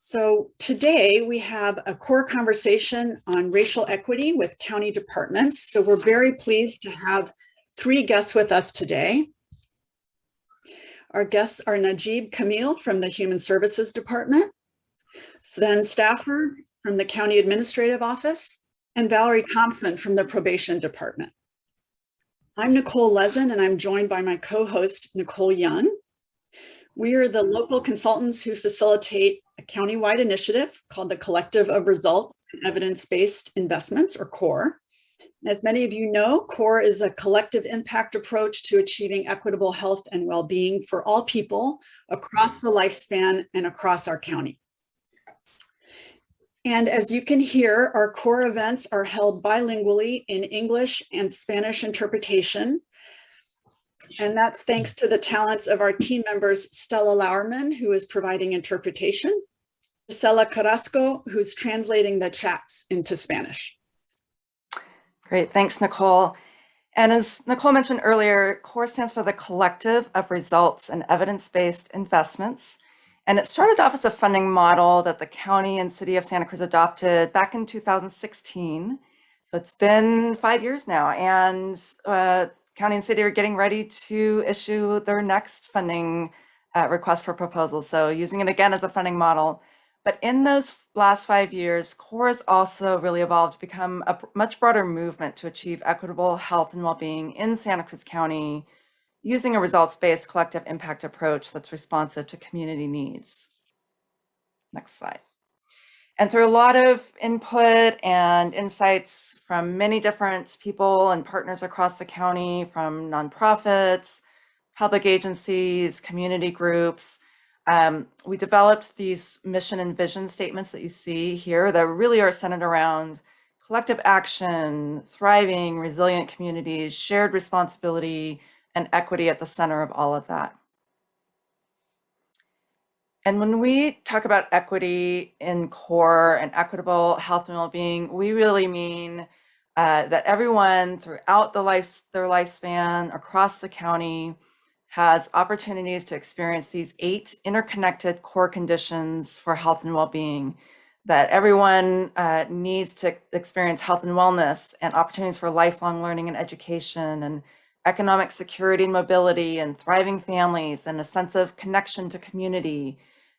So today we have a core conversation on racial equity with county departments. So we're very pleased to have three guests with us today. Our guests are Najib Camille from the Human Services Department, Sven Stafford from the County Administrative Office, and Valerie Thompson from the Probation Department. I'm Nicole Lezin and I'm joined by my co-host Nicole Young. We are the local consultants who facilitate a countywide initiative called the Collective of Results and Evidence-Based Investments, or CORE. As many of you know, CORE is a collective impact approach to achieving equitable health and well-being for all people across the lifespan and across our county. And as you can hear, our core events are held bilingually in English and Spanish interpretation. And that's thanks to the talents of our team members, Stella Lauerman, who is providing interpretation, Gisela Carrasco, who's translating the chats into Spanish. Great, thanks, Nicole. And as Nicole mentioned earlier, CORE stands for the Collective of Results and Evidence-Based Investments. And it started off as a funding model that the county and city of Santa Cruz adopted back in 2016. So it's been five years now, and uh, county and city are getting ready to issue their next funding uh, request for proposals. So using it again as a funding model. But in those last five years, CORE has also really evolved to become a much broader movement to achieve equitable health and well-being in Santa Cruz County using a results-based collective impact approach that's responsive to community needs. Next slide. And through a lot of input and insights from many different people and partners across the county, from nonprofits, public agencies, community groups, um, we developed these mission and vision statements that you see here that really are centered around collective action, thriving, resilient communities, shared responsibility, and equity at the center of all of that. And when we talk about equity in core and equitable health and well-being, we really mean uh, that everyone throughout the life, their lifespan across the county has opportunities to experience these eight interconnected core conditions for health and well-being that everyone uh, needs to experience health and wellness and opportunities for lifelong learning and education and economic security and mobility and thriving families and a sense of connection to community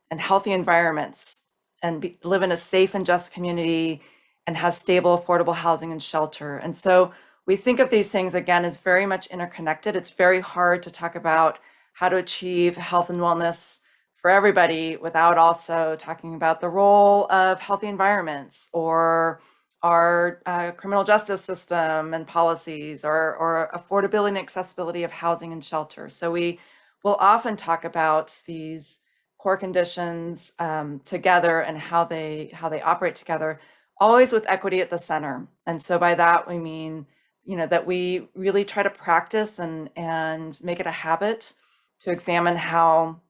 and healthy environments and be, live in a safe and just community and have stable, affordable housing and shelter. And so we think of these things again as very much interconnected. It's very hard to talk about how to achieve health and wellness for everybody without also talking about the role of healthy environments or our uh, criminal justice system and policies or, or affordability and accessibility of housing and shelter. So we will often talk about these core conditions um, together and how they how they operate together, always with equity at the center. And so by that we mean, you know, that we really try to practice and and make it a habit to examine how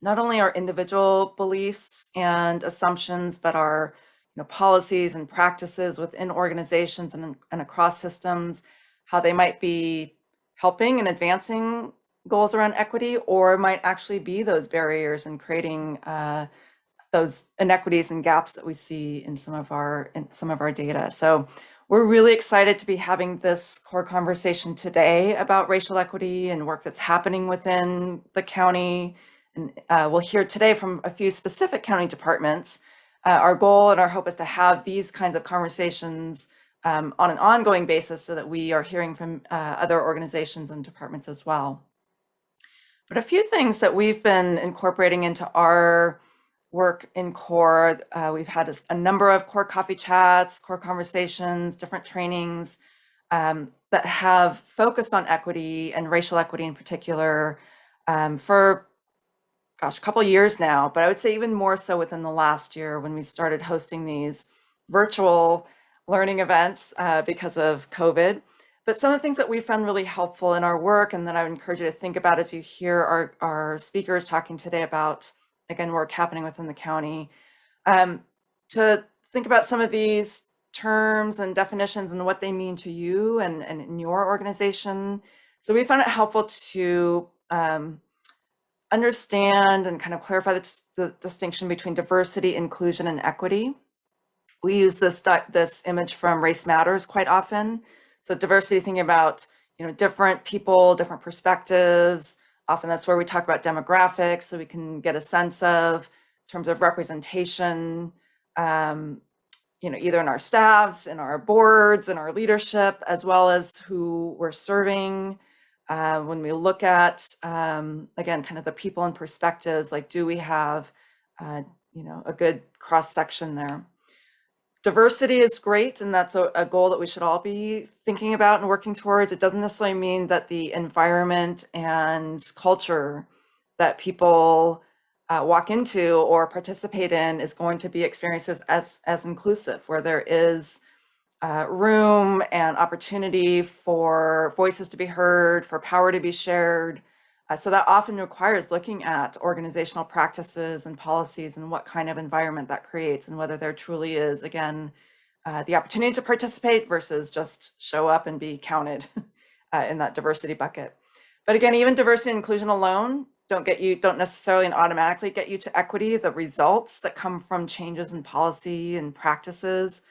not only our individual beliefs and assumptions, but our you know, policies and practices within organizations and, and across systems, how they might be helping and advancing goals around equity, or might actually be those barriers and creating uh, those inequities and gaps that we see in some of our in some of our data. So we're really excited to be having this core conversation today about racial equity and work that's happening within the county. And uh, we'll hear today from a few specific county departments uh, our goal and our hope is to have these kinds of conversations um, on an ongoing basis so that we are hearing from uh, other organizations and departments as well. But a few things that we've been incorporating into our work in CORE, uh, we've had a, a, number of CORE coffee chats, CORE conversations, different trainings um, that have focused on equity and racial equity in particular um, for gosh, a couple years now, but I would say even more so within the last year when we started hosting these virtual learning events uh, because of COVID. But some of the things that we found really helpful in our work and that I would encourage you to think about as you hear our, our speakers talking today about, again, work happening within the county, um, to think about some of these terms and definitions and what they mean to you and, and in your organization. So we found it helpful to um, understand and kind of clarify the, the distinction between diversity, inclusion, and equity. We use this this image from Race Matters quite often. So diversity, thinking about you know different people, different perspectives. Often that's where we talk about demographics, so we can get a sense of in terms of representation. Um, you know, either in our staffs, in our boards, in our leadership, as well as who we're serving. Uh, when we look at, um, again, kind of the people and perspectives, like do we have, uh, you know, a good cross section there? Diversity is great, and that's a, a goal that we should all be thinking about and working towards. It doesn't necessarily mean that the environment and culture that people uh, walk into or participate in is going to be experiences as as inclusive, where there is uh, room and opportunity for voices to be heard, for power to be shared. Uh, so that often requires looking at organizational practices and policies and what kind of environment that creates and whether there truly is, again, uh, the opportunity to participate versus just show up and be counted uh, in that diversity bucket. But again, even diversity and inclusion alone don't get you, don't necessarily and automatically get you to equity. The results that come from changes in policy and practices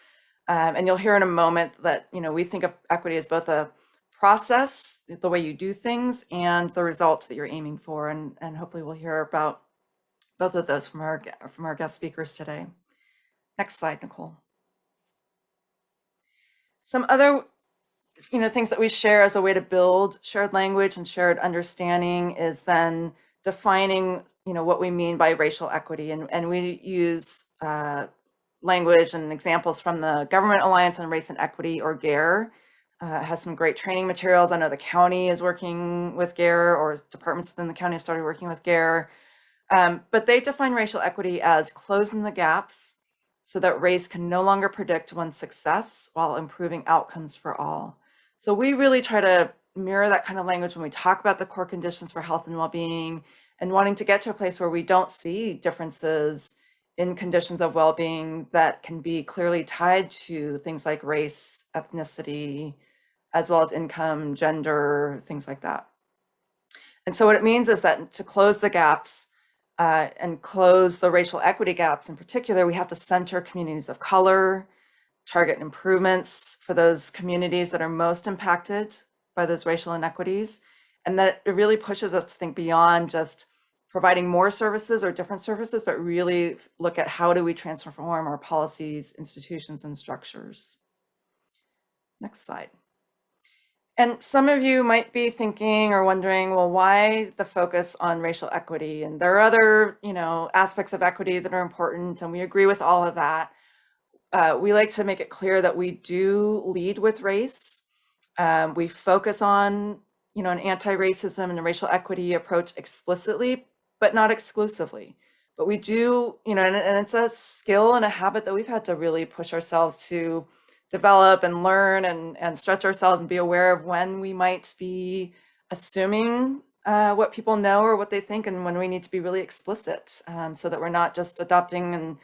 um, and you'll hear in a moment that, you know, we think of equity as both a process, the way you do things, and the results that you're aiming for. And, and hopefully we'll hear about both of those from our, from our guest speakers today. Next slide, Nicole. Some other, you know, things that we share as a way to build shared language and shared understanding is then defining, you know, what we mean by racial equity. And, and we use uh, language and examples from the Government Alliance on Race and Equity, or GARE. Uh, has some great training materials. I know the county is working with GARE, or departments within the county have started working with GARE. Um, but they define racial equity as closing the gaps so that race can no longer predict one's success while improving outcomes for all. So we really try to mirror that kind of language when we talk about the core conditions for health and well-being and wanting to get to a place where we don't see differences in conditions of well-being that can be clearly tied to things like race, ethnicity, as well as income, gender, things like that. And so what it means is that to close the gaps uh, and close the racial equity gaps in particular, we have to center communities of color, target improvements for those communities that are most impacted by those racial inequities. And that it really pushes us to think beyond just providing more services or different services, but really look at how do we transform our policies, institutions, and structures. Next slide. And some of you might be thinking or wondering, well, why the focus on racial equity? And there are other, you know, aspects of equity that are important, and we agree with all of that. Uh, we like to make it clear that we do lead with race. Um, we focus on, you know, an anti-racism and a racial equity approach explicitly, but not exclusively. But we do, you know, and, and it's a skill and a habit that we've had to really push ourselves to develop and learn and, and stretch ourselves and be aware of when we might be assuming uh, what people know or what they think and when we need to be really explicit um, so that we're not just adopting and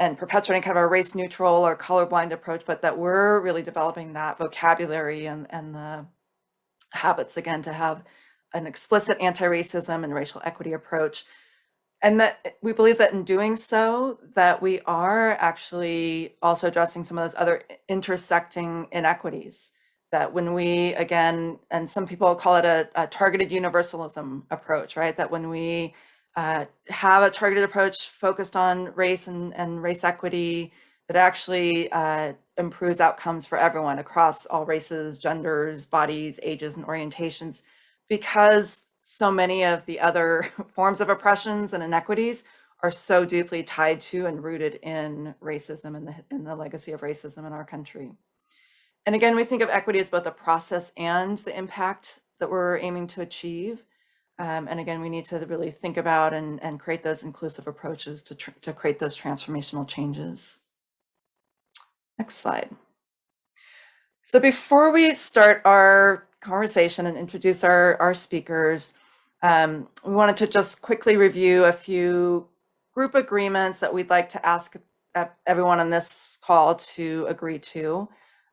and perpetuating kind of a race neutral or colorblind approach, but that we're really developing that vocabulary and, and the habits again to have an explicit anti-racism and racial equity approach. And that we believe that in doing so, that we are actually also addressing some of those other intersecting inequities. That when we, again, and some people call it a, a targeted universalism approach, right? That when we uh, have a targeted approach focused on race and, and race equity, that actually uh, improves outcomes for everyone across all races, genders, bodies, ages, and orientations because so many of the other forms of oppressions and inequities are so deeply tied to and rooted in racism and the, in the legacy of racism in our country. And again, we think of equity as both a process and the impact that we're aiming to achieve. Um, and again, we need to really think about and, and create those inclusive approaches to, to create those transformational changes. Next slide. So before we start our conversation and introduce our, our speakers, um, we wanted to just quickly review a few group agreements that we'd like to ask everyone on this call to agree to.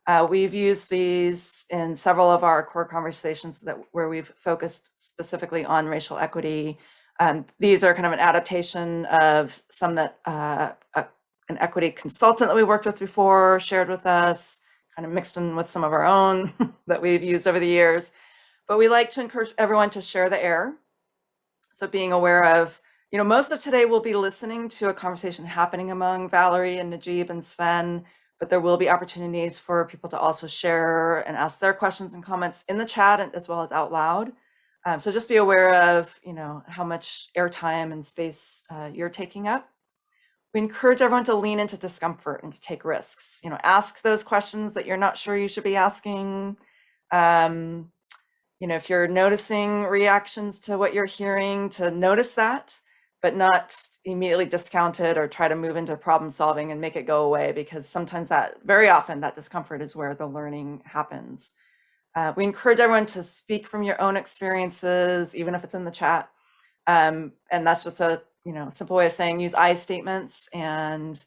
Uh, we've used these in several of our core conversations that where we've focused specifically on racial equity. Um, these are kind of an adaptation of some that uh, a, an equity consultant that we worked with before shared with us, kind of mixed in with some of our own that we've used over the years. But we like to encourage everyone to share the air. So being aware of, you know, most of today we'll be listening to a conversation happening among Valerie and Najib and Sven, but there will be opportunities for people to also share and ask their questions and comments in the chat as well as out loud. Um, so just be aware of, you know, how much airtime and space uh, you're taking up. We encourage everyone to lean into discomfort and to take risks. You know, ask those questions that you're not sure you should be asking. Um, you know, if you're noticing reactions to what you're hearing, to notice that, but not immediately discount it or try to move into problem solving and make it go away because sometimes that, very often, that discomfort is where the learning happens. Uh, we encourage everyone to speak from your own experiences, even if it's in the chat. Um, and that's just a you know simple way of saying use I statements and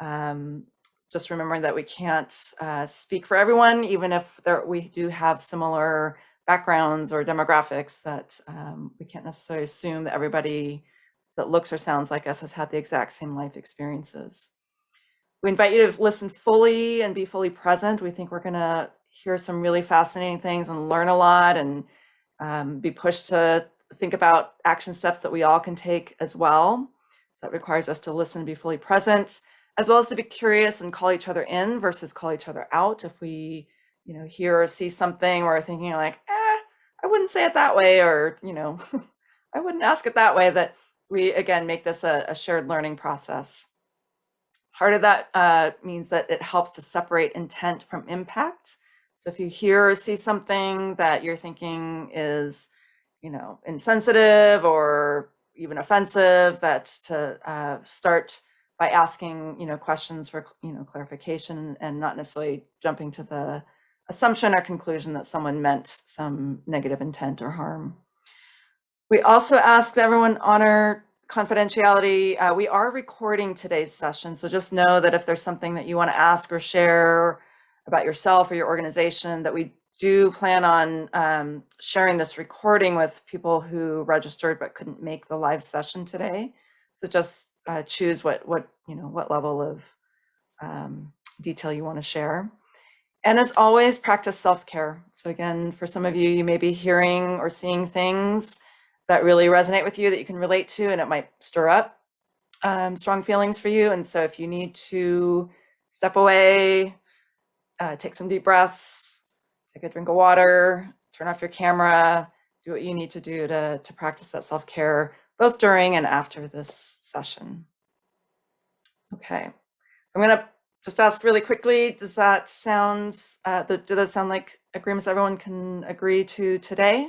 um, just remembering that we can't uh, speak for everyone, even if there, we do have similar backgrounds or demographics that um, we can't necessarily assume that everybody that looks or sounds like us has had the exact same life experiences. We invite you to listen fully and be fully present. We think we're going to hear some really fascinating things and learn a lot and um, be pushed to think about action steps that we all can take as well. So that requires us to listen and be fully present, as well as to be curious and call each other in versus call each other out. If we, you know, hear or see something or thinking like, eh, I wouldn't say it that way, or, you know, I wouldn't ask it that way, that we, again, make this a, a shared learning process. Part of that uh, means that it helps to separate intent from impact. So if you hear or see something that you're thinking is, you know, insensitive or even offensive, that to uh, start by asking, you know, questions for, you know, clarification and not necessarily jumping to the assumption or conclusion that someone meant some negative intent or harm. We also ask that everyone honor confidentiality. Uh, we are recording today's session, so just know that if there's something that you want to ask or share about yourself or your organization, that we do plan on um, sharing this recording with people who registered but couldn't make the live session today. So just uh, choose what what you know what level of um, detail you want to share. And as always, practice self-care. So again, for some of you, you may be hearing or seeing things that really resonate with you that you can relate to, and it might stir up um, strong feelings for you. And so if you need to step away, uh, take some deep breaths, take a drink of water, turn off your camera, do what you need to do to, to practice that self-care, both during and after this session. Okay, so I'm gonna just ask really quickly, does that sound, uh, do those sound like agreements everyone can agree to today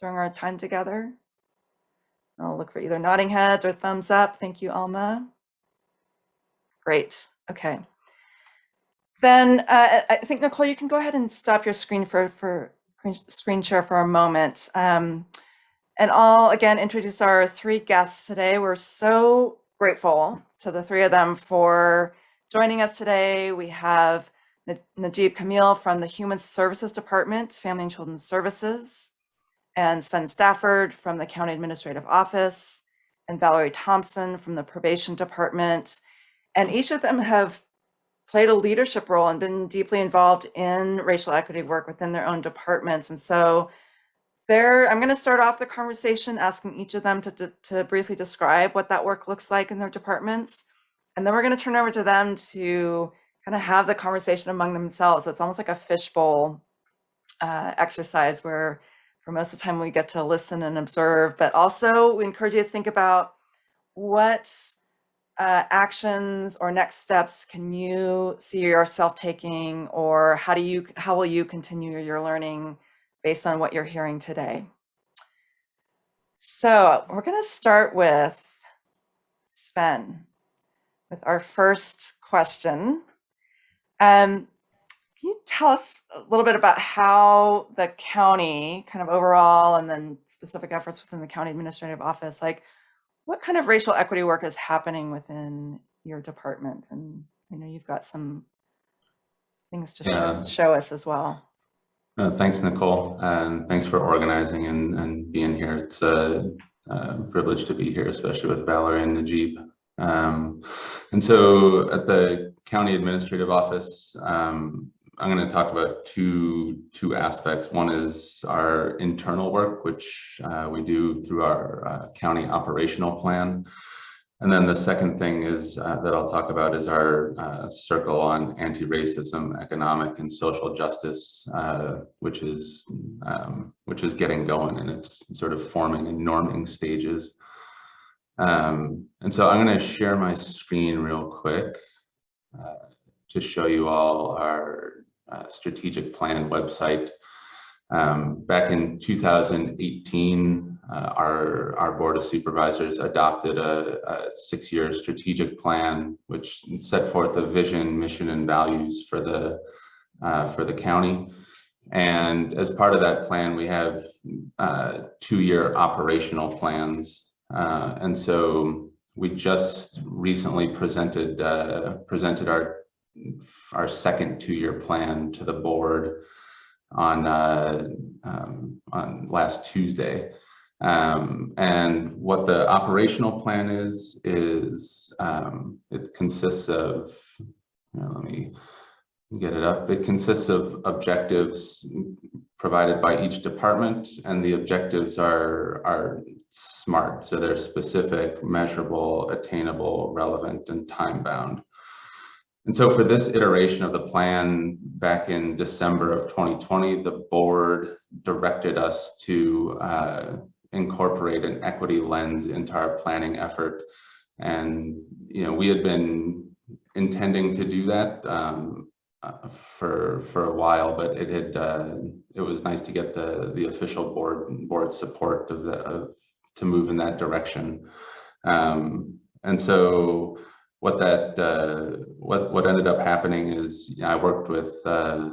during our time together? I'll look for either nodding heads or thumbs up. Thank you, Alma. Great, okay. Then uh, I think, Nicole, you can go ahead and stop your screen for, for screen share for a moment. Um, and I'll again introduce our three guests today. We're so grateful to the three of them for joining us today. We have Najib Kamil from the Human Services Department, Family and Children's Services and Sven Stafford from the County Administrative Office, and Valerie Thompson from the Probation Department. And each of them have played a leadership role and been deeply involved in racial equity work within their own departments. And so there, I'm going to start off the conversation asking each of them to, to, to, briefly describe what that work looks like in their departments. And then we're going to turn over to them to kind of have the conversation among themselves. So it's almost like a fishbowl uh, exercise where for most of the time we get to listen and observe, but also we encourage you to think about what uh, actions or next steps can you see yourself taking or how do you how will you continue your learning based on what you're hearing today? So we're going to start with Sven with our first question um, can you tell us a little bit about how the county, kind of overall, and then specific efforts within the county administrative office, like what kind of racial equity work is happening within your department? And I know you've got some things to yeah. show, show, us as well. Uh, thanks, Nicole, and thanks for organizing and, and being here. It's a, uh, privileged to be here, especially with Valerie and Najib. Um, and so at the county administrative office, um, I'm going to talk about two two aspects. One is our internal work, which uh, we do through our uh, county operational plan. And then the second thing is uh, that I'll talk about is our uh, circle on anti-racism, economic and social justice, uh, which is um, which is getting going and it's sort of forming and norming stages. Um, and so I'm going to share my screen real quick uh, to show you all our uh, strategic plan website. Um, back in 2018, uh, our, our Board of Supervisors adopted a, a six-year strategic plan, which set forth a vision, mission, and values for the, uh, for the county. And as part of that plan, we have uh, two-year operational plans. Uh, and so we just recently presented uh, presented our our second two-year plan to the board on uh, um, on last Tuesday. Um, and what the operational plan is, is um, it consists of, you know, let me get it up. It consists of objectives provided by each department and the objectives are, are SMART. So they're specific, measurable, attainable, relevant, and time bound. And so for this iteration of the plan back in December of 2020, the board directed us to uh, incorporate an equity lens into our planning effort. And, you know, we had been intending to do that um, uh, for for a while, but it had uh, it was nice to get the the official board board support of the of, to move in that direction. Um, and so what that uh, what what ended up happening is you know, I worked with uh,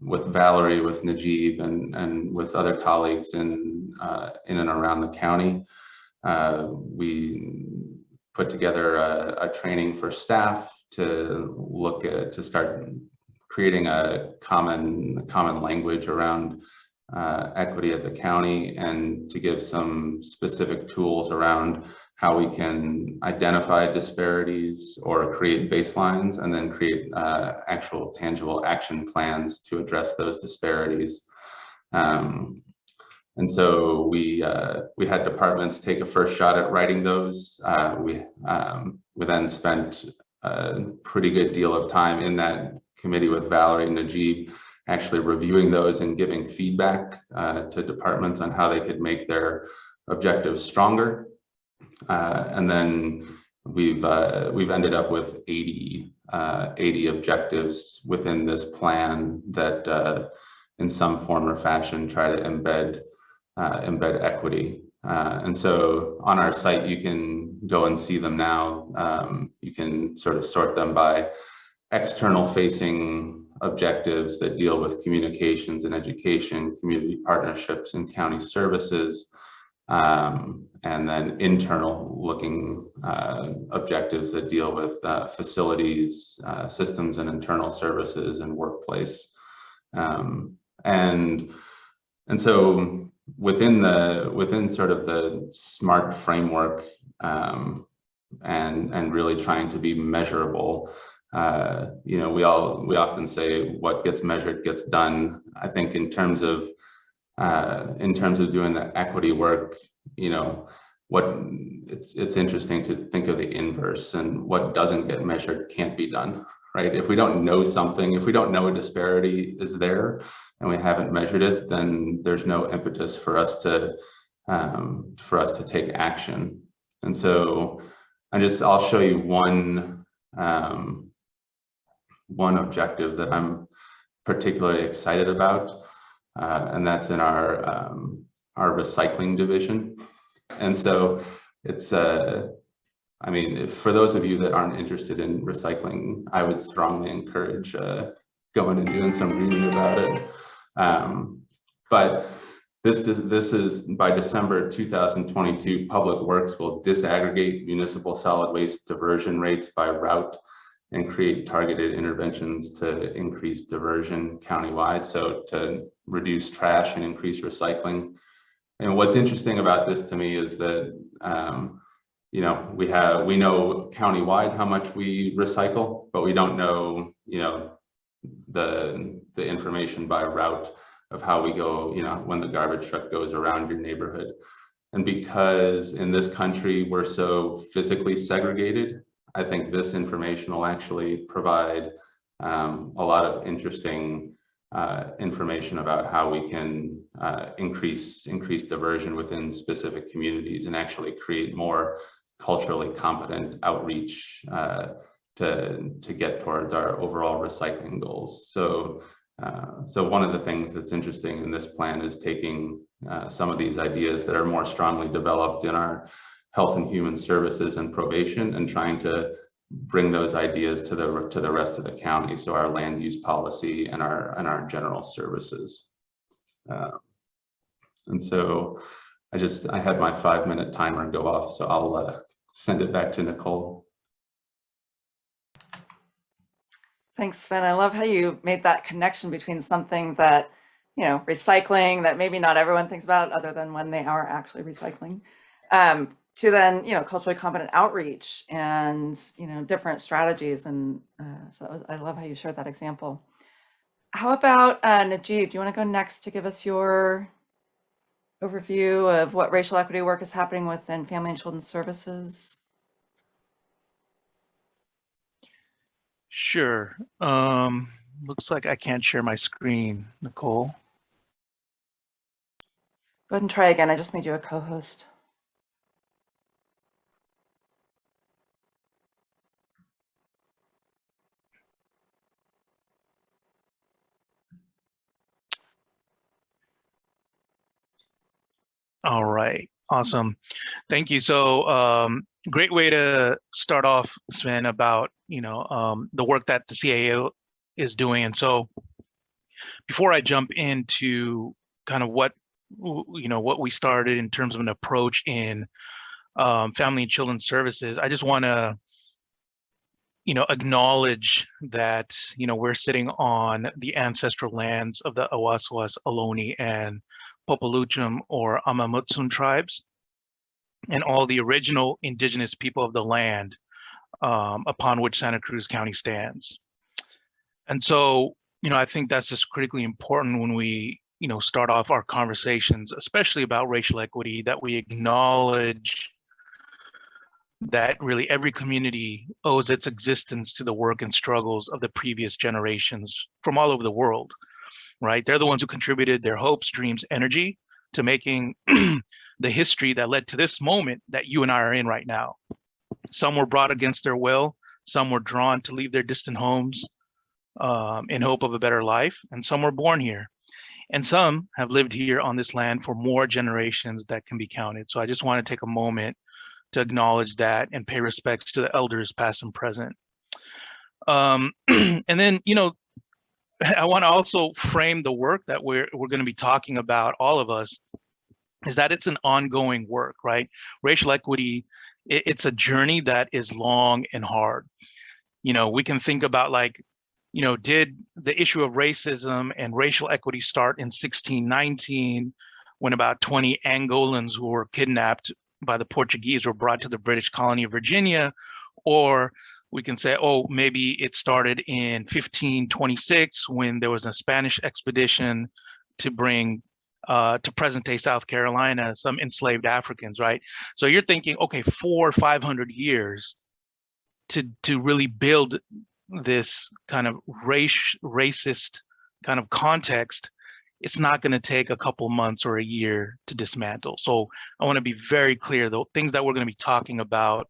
with Valerie, with Najib, and and with other colleagues in uh, in and around the county. Uh, we put together a, a, training for staff to look at to start creating a common common language around uh, equity at the county and to give some specific tools around how we can identify disparities or create baselines and then create uh, actual tangible action plans to address those disparities. Um, and so we uh, we had departments take a first shot at writing those. Uh, we um, we then spent a pretty good deal of time in that committee with Valerie and Najib, actually reviewing those and giving feedback uh, to departments on how they could make their objectives stronger uh, and then we've uh, we've ended up with 80 uh, 80 objectives within this plan that uh, in some form or fashion try to embed uh, embed equity. And so on our site, you can go and see them now. Um, you can sort of sort them by external facing objectives that deal with communications and education, community partnerships and county services, um, and then internal looking uh, objectives that deal with uh, facilities, uh, systems and internal services and workplace. Um, and, and so within the, within sort of the SMART framework um, and, and really trying to be measurable, uh, you know, we all, we often say what gets measured gets done. I think in terms of uh, in terms of doing the equity work, you know, what it's it's interesting to think of the inverse and what doesn't get measured can't be done, right? If we don't know something, if we don't know a disparity is there and we haven't measured it, then there's no impetus for us to um, for us to take action. And so I just I'll show you one um, one objective that I'm particularly excited about uh, and that's in our um, our recycling division. And so it's uh, I mean, if, for those of you that aren't interested in recycling, I would strongly encourage uh, going and doing some reading about it. Um, but this, this is by December 2022, Public Works will disaggregate municipal solid waste diversion rates by route and create targeted interventions to increase diversion countywide. So to reduce trash and increase recycling. and what's interesting about this to me is that, um, you know, we have, we know countywide how much we recycle, but we don't know, you know, the, the information by route of how we go, you know, when the garbage truck goes around your neighborhood. And because in this country, we're so physically segregated, I think this information will actually provide um, a lot of interesting uh, information about how we can uh, increase increase diversion within specific communities and actually create more culturally competent outreach uh, to to get towards our overall recycling goals. So. Uh, so one of the things that's interesting in this plan is taking uh, some of these ideas that are more strongly developed in our health and human services and probation and trying to bring those ideas to the to the rest of the county. So our land use policy and our and our general services. Uh, and so I just I had my five minute timer go off, so I'll uh, send it back to Nicole. Thanks, Sven. I love how you made that connection between something that, you know, recycling that maybe not everyone thinks about other than when they are actually recycling, um, to then, you know, culturally competent outreach and, you know, different strategies. And uh, so that was, I love how you shared that example. How about uh, Najib? Do you want to go next to give us your overview of what racial equity work is happening within Family and Children's Services? Sure. Um, looks like I can't share my screen, Nicole. Go ahead and try again. I just made you a co-host. All right, awesome. Thank you. So um, great way to start off, Sven, about you know um, the work that the CAO is doing. And so before I jump into kind of what you know what we started in terms of an approach in um, family and children's services, I just want to you know acknowledge that you know we're sitting on the ancestral lands of the Awaswas, Ohlone, and Popeloutchom or Amah Mutsun tribes and all the original indigenous people of the land um, upon which Santa Cruz County stands. And so, you know, I think that's just critically important when we, you know, start off our conversations, especially about racial equity, that we acknowledge that really every community owes its existence to the work and struggles of the previous generations from all over the world, right? They're the ones who contributed their hopes, dreams, energy to making the history that led to this moment that you and I are in right now. Some were brought against their will, some were drawn to leave their distant homes um, in hope of a better life, and some were born here. And some have lived here on this land for more generations that can be counted. So I just want to take a moment to acknowledge that and pay respects to the elders past and present. Um, and then, you know, I want to also frame the work that we're, we're going to be talking about, all of us, is that it's an ongoing work, right? Racial equity, it, it's a journey that is long and hard. You know, we can think about like, you know, did the issue of racism and racial equity start in 1619 when about 20 Angolans who were kidnapped by the Portuguese were brought to the British colony of Virginia? Or we can say, oh, maybe it started in 1526 when there was a Spanish expedition to bring uh, to present day South Carolina, some enslaved Africans, right? So you're thinking, okay, four or 500 years to, to really build this kind of race, racist kind of context, it's not going to take a couple months or a year to dismantle. So I want to be very clear, the things that we're going to be talking about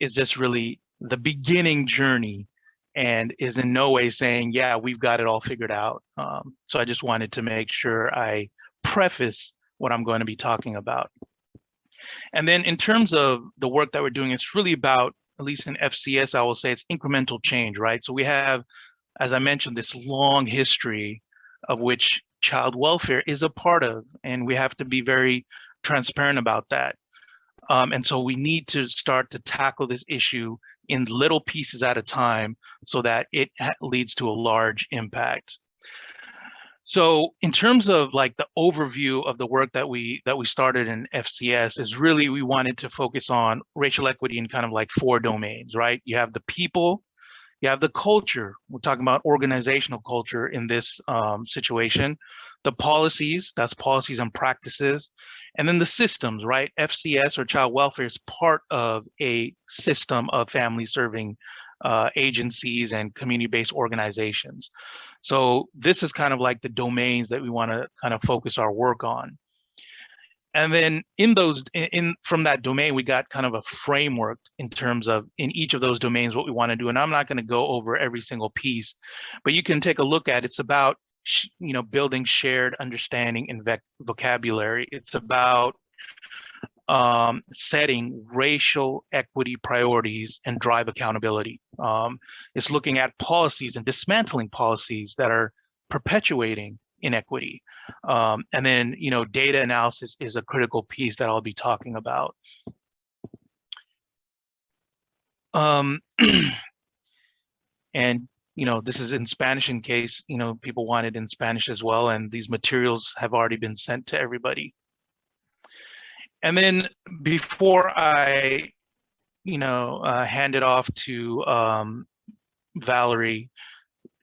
is just really the beginning journey and is in no way saying, yeah, we've got it all figured out. Um, so I just wanted to make sure I preface what I'm going to be talking about. And then in terms of the work that we're doing, it's really about, at least in FCS, I will say it's incremental change, right? So we have, as I mentioned, this long history of which child welfare is a part of, and we have to be very transparent about that. Um, and so we need to start to tackle this issue in little pieces at a time so that it leads to a large impact. So in terms of like the overview of the work that we that we started in FCS is really we wanted to focus on racial equity in kind of like four domains, right? You have the people, you have the culture. We're talking about organizational culture in this um, situation, the policies, that's policies and practices, and then the systems, right? FCS or child welfare is part of a system of family serving uh, agencies and community-based organizations. So this is kind of like the domains that we want to kind of focus our work on. And then in those, in, in from that domain, we got kind of a framework in terms of in each of those domains what we want to do. And I'm not going to go over every single piece, but you can take a look at it's about you know building shared understanding and vocabulary. It's about um, setting racial equity priorities and drive accountability. Um, it's looking at policies and dismantling policies that are perpetuating inequity. Um, and then, you know, data analysis is a critical piece that I'll be talking about. Um, and, you know, this is in Spanish in case, you know, people want it in Spanish as well. And these materials have already been sent to everybody. And then before I, you know, uh, hand it off to um, Valerie,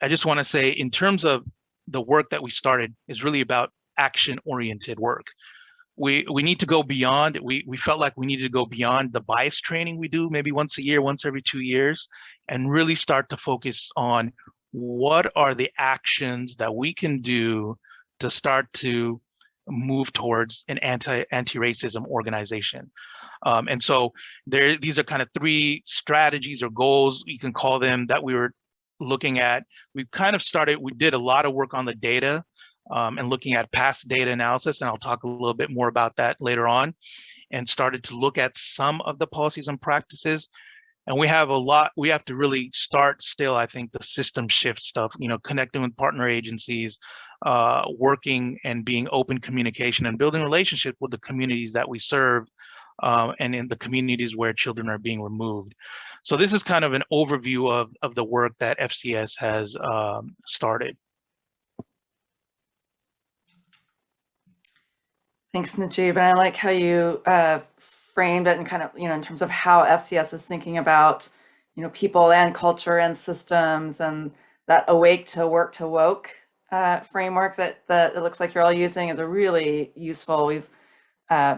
I just want to say in terms of the work that we started is really about action oriented work. We, we need to go beyond, we, we felt like we needed to go beyond the bias training we do maybe once a year, once every two years, and really start to focus on what are the actions that we can do to start to move towards an anti anti-racism organization. Um, and so there, these are kind of three strategies or goals, you can call them, that we were looking at. We've kind of started, we did a lot of work on the data um, and looking at past data analysis, and I'll talk a little bit more about that later on, and started to look at some of the policies and practices. And we have a lot, we have to really start still, I think, the system shift stuff, you know, connecting with partner agencies, uh, working and being open communication and building relationship with the communities that we serve uh, and in the communities where children are being removed. So this is kind of an overview of, of the work that FCS has um, started. Thanks, Najib. And I like how you uh, framed it and kind of, you know, in terms of how FCS is thinking about, you know, people and culture and systems and that awake to work to woke uh, framework that, that it looks like you're all using is a really useful. We've, uh,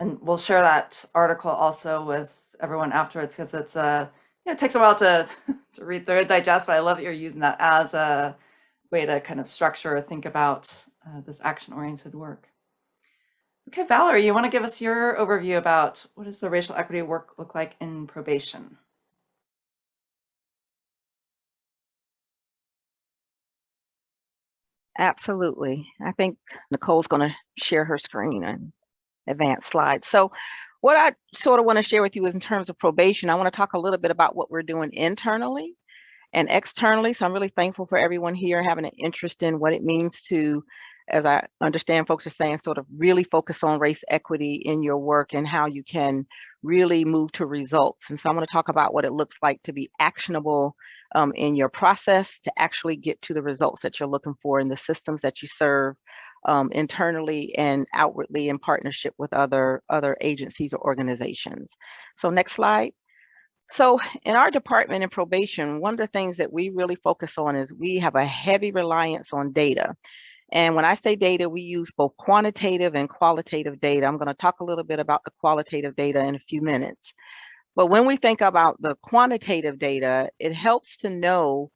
and we'll share that article also with everyone afterwards because it's a, uh, you know, it takes a while to, to read through it, digest, but I love that you're using that as a way to kind of structure or think about uh, this action-oriented work. Okay, Valerie, you want to give us your overview about what does the racial equity work look like in probation? Absolutely. I think Nicole's going to share her screen and advance slides. So what I sort of want to share with you is in terms of probation, I want to talk a little bit about what we're doing internally and externally. So I'm really thankful for everyone here having an interest in what it means to, as I understand folks are saying, sort of really focus on race equity in your work and how you can really move to results. And so I'm going to talk about what it looks like to be actionable um, in your process to actually get to the results that you're looking for in the systems that you serve um, internally and outwardly in partnership with other, other agencies or organizations. So next slide. So in our department in probation, one of the things that we really focus on is we have a heavy reliance on data. And when I say data, we use both quantitative and qualitative data. I'm going to talk a little bit about the qualitative data in a few minutes. But when we think about the quantitative data, it helps to know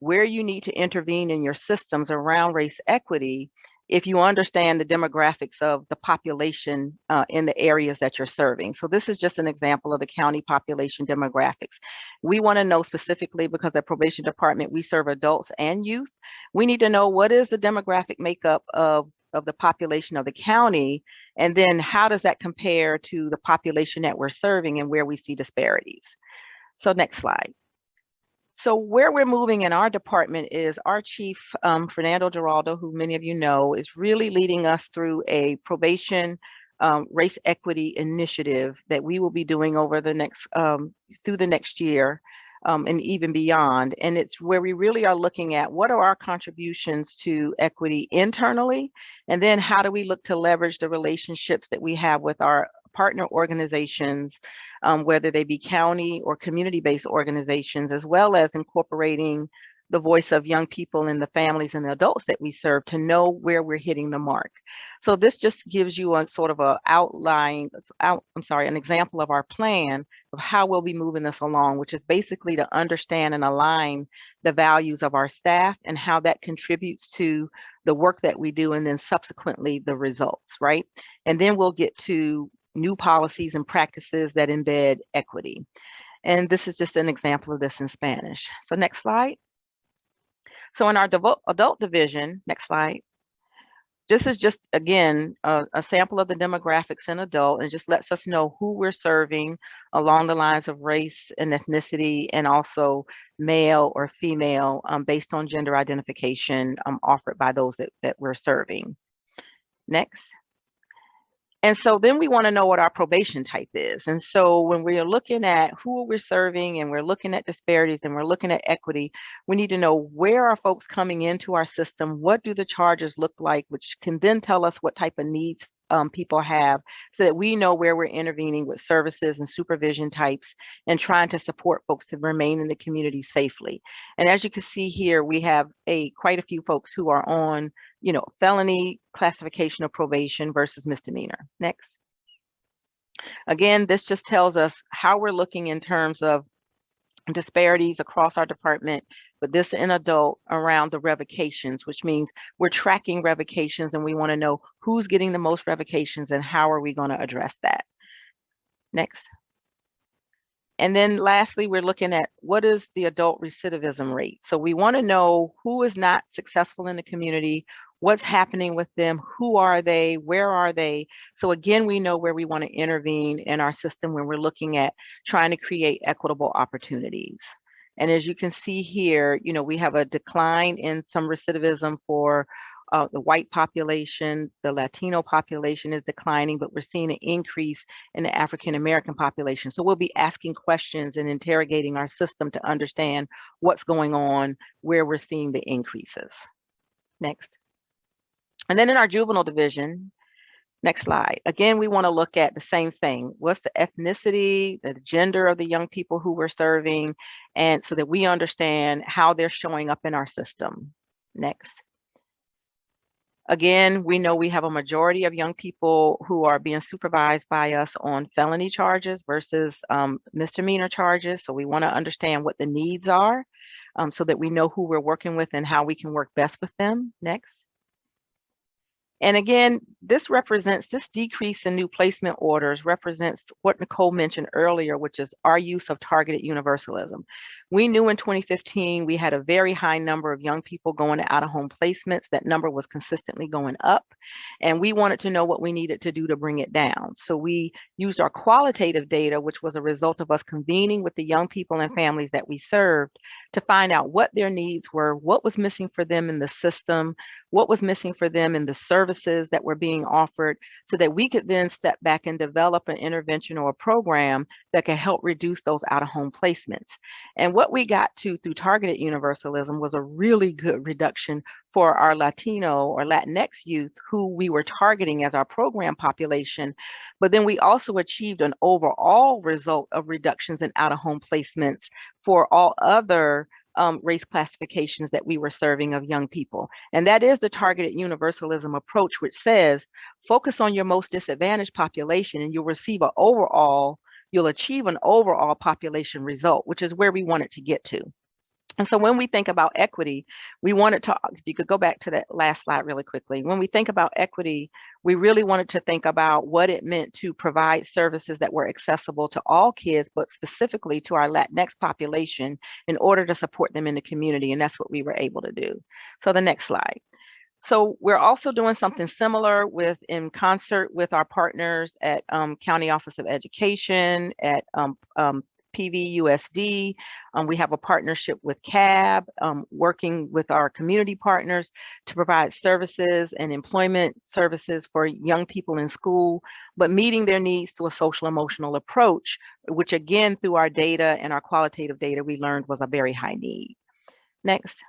where you need to intervene in your systems around race equity if you understand the demographics of the population uh, in the areas that you're serving. So this is just an example of the county population demographics. We wanna know specifically because at probation department, we serve adults and youth. We need to know what is the demographic makeup of of the population of the county? And then how does that compare to the population that we're serving and where we see disparities? So next slide. So where we're moving in our department is our chief, um, Fernando Giraldo, who many of you know, is really leading us through a probation um, race equity initiative that we will be doing over the next, um, through the next year. um, and even beyond. And it's where we really are looking at what are our contributions to equity internally, and then how do we look to leverage the relationships that we have with our partner organizations, um, whether they be county or community-based organizations, as well as incorporating the voice of young people and the families and the adults that we serve to know where we're hitting the mark. So this just gives you a sort of a outline, out, I'm sorry, an example of our plan of how we'll be moving this along, which is basically to understand and align the values of our staff and how that contributes to the work that we do and then subsequently the results, right? And then we'll get to new policies and practices that embed equity. And this is just an example of this in Spanish. So next slide. So in our adult division, next slide, this is just, again, a, a sample of the demographics in adult and just lets us know who we're serving along the lines of race and ethnicity and also male or female um, based on gender identification um, offered by those that, that we're serving. Next. And so then we want to know what our probation type is. And so when we're looking at who we're serving and we're looking at disparities and we're looking at equity, we need to know where are folks coming into our system? What do the charges look like, which can then tell us what type of needs um, people have so that we know where we're intervening with services and supervision types and trying to support folks to remain in the community safely. And as you can see here, we have a quite a few folks who are on, you know, felony classification of probation versus misdemeanor. Next. Again, this just tells us how we're looking in terms of disparities across our department, but this in adult around the revocations, which means we're tracking revocations and we want to know who's getting the most revocations and how are we going to address that. Next. And then lastly, we're looking at what is the adult recidivism rate. So we want to know who is not successful in the community, what's happening with them, who are they, where are they? So again, we know where we want to intervene in our system when we're looking at trying to create equitable opportunities. And as you can see here, you know, we have a decline in some recidivism for uh, the white population, the Latino population is declining, but we're seeing an increase in the African American population. So we'll be asking questions and interrogating our system to understand what's going on, where we're seeing the increases. Next. And then in our juvenile division, next slide. Again, we want to look at the same thing. What's the ethnicity, the gender of the young people who we're serving, and so that we understand how they're showing up in our system. Next. Again, we know we have a majority of young people who are being supervised by us on felony charges versus um, misdemeanor charges. So we want to understand what the needs are um, so that we know who we're working with and how we can work best with them. Next. And again, this represents, this decrease in new placement orders represents what Nicole mentioned earlier, which is our use of targeted universalism. We knew in 2015, we had a very high number of young people going to out-of-home placements. That number was consistently going up. And we wanted to know what we needed to do to bring it down. So we used our qualitative data, which was a result of us convening with the young people and families that we served to find out what their needs were, what was missing for them in the system, what was missing for them in the services that were being offered so that we could then step back and develop an intervention or a program that could help reduce those out-of-home placements. And what we got to through targeted universalism was a really good reduction for our Latino or Latinx youth who we were targeting as our program population. But then we also achieved an overall result of reductions in out-of-home placements for all other um, race classifications that we were serving of young people. And that is the targeted universalism approach, which says, focus on your most disadvantaged population and you'll receive an overall, you'll achieve an overall population result, which is where we want it to get to. And so when we think about equity, we wanted to, if you could go back to that last slide really quickly. When we think about equity, we really wanted to think about what it meant to provide services that were accessible to all kids, but specifically to our Latinx population in order to support them in the community. And that's what we were able to do. So the next slide. So we're also doing something similar with in concert with our partners at um, County Office of Education, at um, um, FPV USD. Um, we have a partnership with CAB, um, working with our community partners to provide services and employment services for young people in school, but meeting their needs through a social emotional approach, which again, through our data and our qualitative data, we learned was a very high need. Next.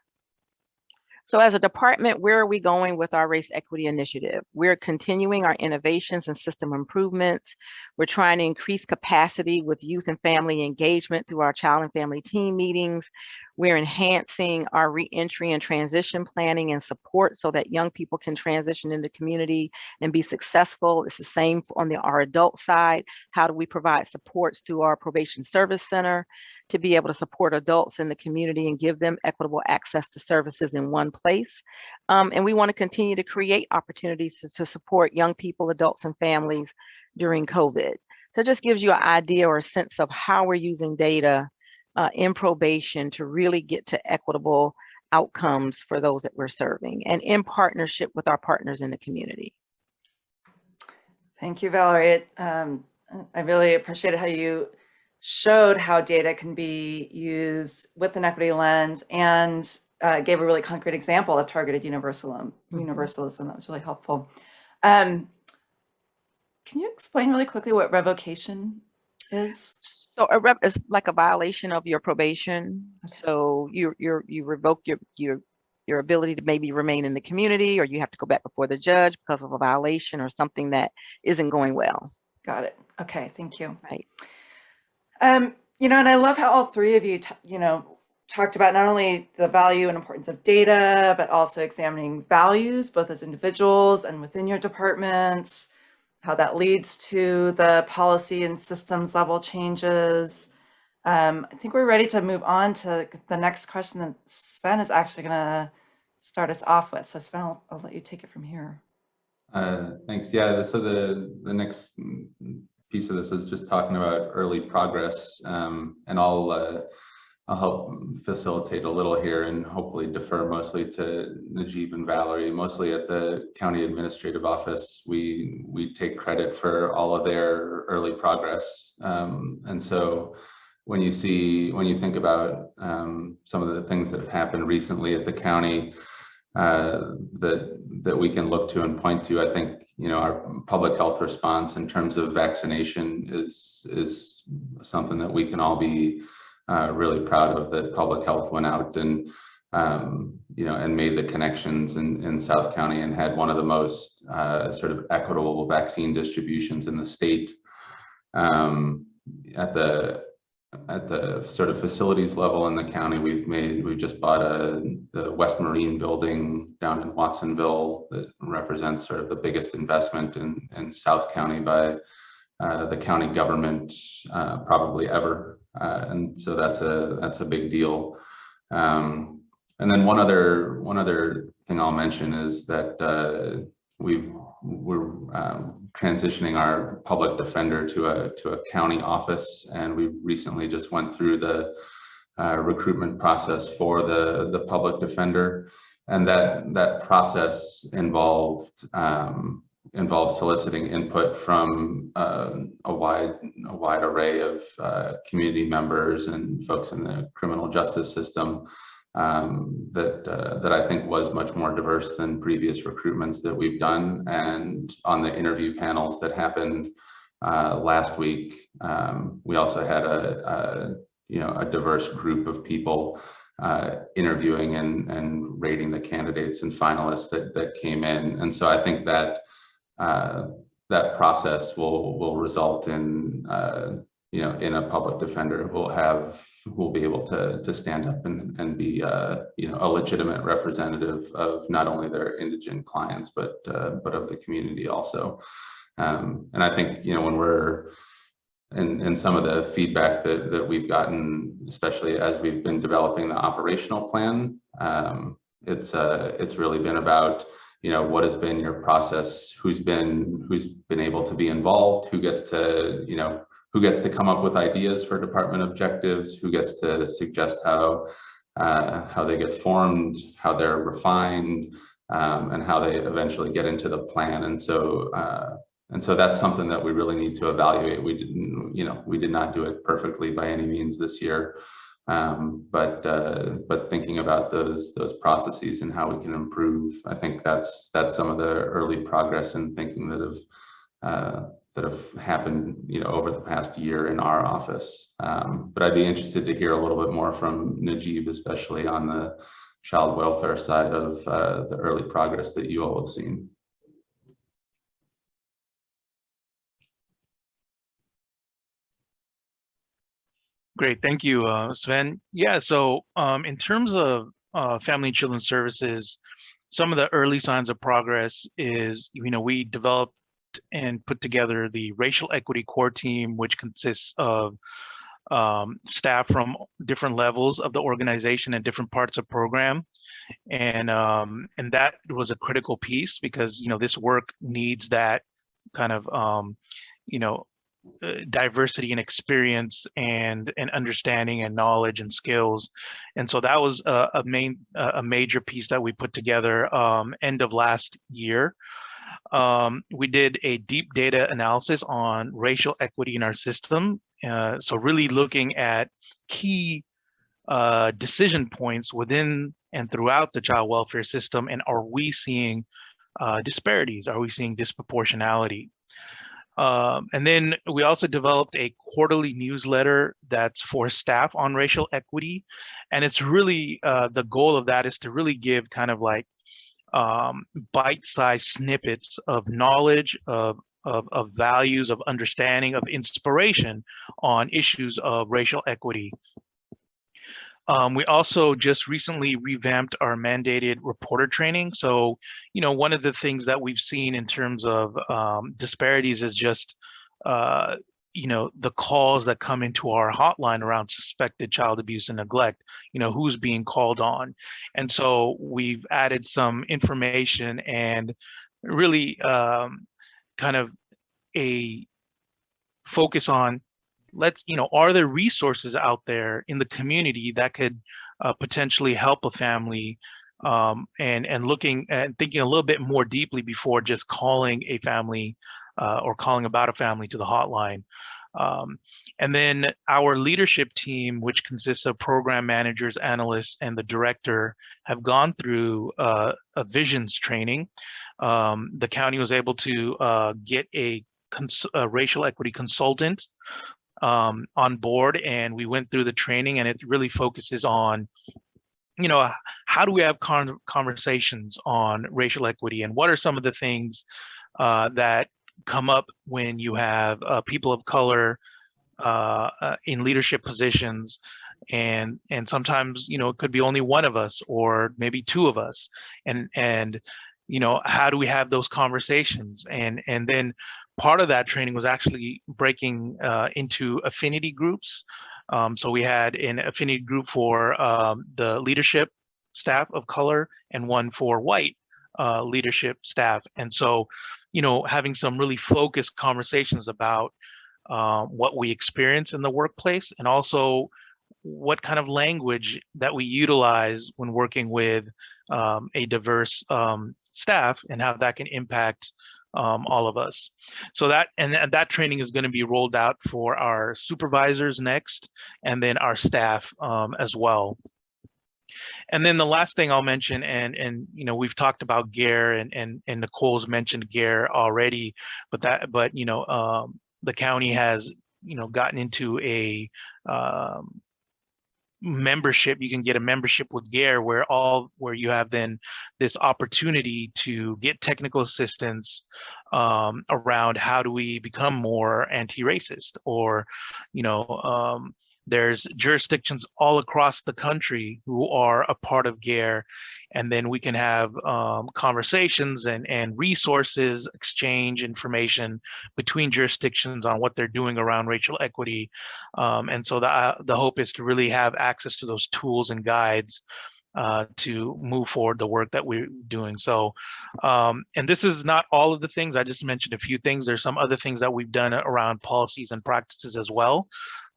So as a department, where are we going with our race equity initiative? We're continuing our innovations and system improvements. We're trying to increase capacity with youth and family engagement through our child and family team meetings. We're enhancing our reentry and transition planning and support so that young people can transition into community and be successful. It's the same on the our adult side. How do we provide supports through our probation service center? To be able to support adults in the community and give them equitable access to services in one place. Um, and we want to continue to create opportunities to, to, support young people, adults, and families during COVID. So it just gives you an idea or a sense of how we're using data uh, in probation to really get to equitable outcomes for those that we're serving and in partnership with our partners in the community. Thank you, Valerie. Um, I really appreciate how you showed how data can be used with an equity lens and uh, gave a really concrete example of targeted universalism. Mm -hmm. Universalism that was really helpful. Um, can you explain really quickly what revocation is? So a rev is like a violation of your probation. So you you you revoke your your your ability to maybe remain in the community, or you have to go back before the judge because of a violation or something that isn't going well. Got it. Okay, thank you. Right. Um, you know, and I love how all three of you, you know, talked about not only the value and importance of data, but also examining values, both as individuals and within your departments, how that leads to the policy and systems level changes. Um, I think we're ready to move on to the next question that Sven is actually going to start us off with. So Sven, I'll, I'll let you take it from here. Uh, thanks. Yeah, so the, the next piece of this is just talking about early progress, um, and I'll uh, I'll help facilitate a little here and hopefully defer mostly to Najib and Valerie. Mostly at the county administrative office, we we take credit for all of their early progress, um, and so when you see when you think about um, some of the things that have happened recently at the county uh, that that we can look to and point to, I think you know, our public health response in terms of vaccination is is something that we can all be uh, really proud of. That public health went out and um, you know and made the connections in in South County and had one of the most uh, sort of equitable vaccine distributions in the state. Um, at the at the sort of facilities level in the county, we've made, we've just bought a, the West Marine building down in Watsonville that represents sort of the biggest investment in, in South County by uh, the county government uh, probably ever. Uh, and so that's a, that's a big deal. Um, and then one other, one other thing I'll mention is that uh, we've we're um, transitioning our public defender to a to a county office, and we recently just went through the uh, recruitment process for the the public defender, and that that process involved um, involved soliciting input from uh, a wide a wide array of uh, community members and folks in the criminal justice system um, that uh, that I think was much more diverse than previous recruitments that we've done. And on the interview panels that happened uh, last week, um, we also had a, a, you know a diverse group of people uh, interviewing and and rating the candidates and finalists that that came in. And so I think that uh, that process will will result in uh, you know in a public defender will have will be able to to stand up and and be uh, you know a legitimate representative of not only their indigent clients but uh, but of the community also. Um, and I think you know when we're and and some of the feedback that that we've gotten, especially as we've been developing the operational plan, um, it's uh, it's really been about you know what has been your process, who's been who's been able to be involved, who gets to you know who gets to come up with ideas for department objectives, who gets to suggest how uh, how they get formed, how they're refined, um, and how they eventually get into the plan. And so, uh, and so that's something that we really need to evaluate. We didn't, you know, we did not do it perfectly by any means this year. Um, but uh, but thinking about those those processes and how we can improve, I think that's that's some of the early progress and thinking that have uh, that have happened, you know, over the past year in our office. Um, but I'd be interested to hear a little bit more from Najib, especially on the child welfare side of uh, the early progress that you all have seen. Great, thank you, uh, Sven. Yeah, so um, in terms of uh, Family and Children Services, some of the early signs of progress is, you know, we developed and put together the Racial Equity Core Team, which consists of um, staff from different levels of the organization and different parts of program. And, um, and that was a critical piece because, you know, this work needs that kind of, um, you know, uh, diversity and experience and and understanding and knowledge and skills and so that was a, a main a major piece that we put together um, end of last year um, we did a deep data analysis on racial equity in our system uh, so really looking at key uh, decision points within and throughout the child welfare system and are we seeing uh, disparities are we seeing disproportionality um, and then we also developed a quarterly newsletter that's for staff on racial equity. And it's really, uh, the goal of that is to really give kind of like um, bite-sized snippets of knowledge, of, of, of values, of understanding, of inspiration on issues of racial equity um, we also just recently revamped our mandated reporter training. So, you know, one of the things that we've seen in terms of um, disparities is just, uh, you know, the calls that come into our hotline around suspected child abuse and neglect, you know, who's being called on. And so we've added some information and really um, kind of a focus on let's, you know, are there resources out there in the community that could uh, potentially help a family um, and, and looking and thinking a little bit more deeply before just calling a family uh, or calling about a family to the hotline. Um, and then our leadership team, which consists of program managers, analysts, and the director, have gone through uh, a visions training. Um, the county was able to uh, get a, a, racial equity consultant um, on board and we went through the training and it really focuses on you know how do we have con conversations on racial equity and what are some of the things uh, that come up when you have uh, people of color uh, uh in leadership positions. And and sometimes you know it could be only one of us or maybe two of us. And and you know how do we have those conversations? And and then part of that training was actually breaking uh, into affinity groups. Um, so we had an affinity group for um, the leadership staff of color and one for white uh, leadership staff. And so, you know, having some really focused conversations about uh, what we experience in the workplace and also what kind of language that we utilize when working with um, a diverse um, staff and how that can impact um, all of us. So that and, and that training is going to be rolled out for our supervisors next, and then our staff um, as well. And then the last thing I'll mention, and and you know we've talked about GARE and and and Nicole's mentioned GARE already, but that but you know um, the county has you know gotten into a um, membership you can get a membership with GARE where all where you have then this opportunity to get technical assistance um, around how do we become more anti-racist or you know um, there's jurisdictions all across the country who are a part of GARE, and then we can have um, conversations and, and resources, exchange information between jurisdictions on what they're doing around racial equity. Um, and so the, uh, the hope is to really have access to those tools and guides uh, to move forward the work that we're doing. So, um, and this is not all of the things, I just mentioned a few things. There's some other things that we've done around policies and practices as well.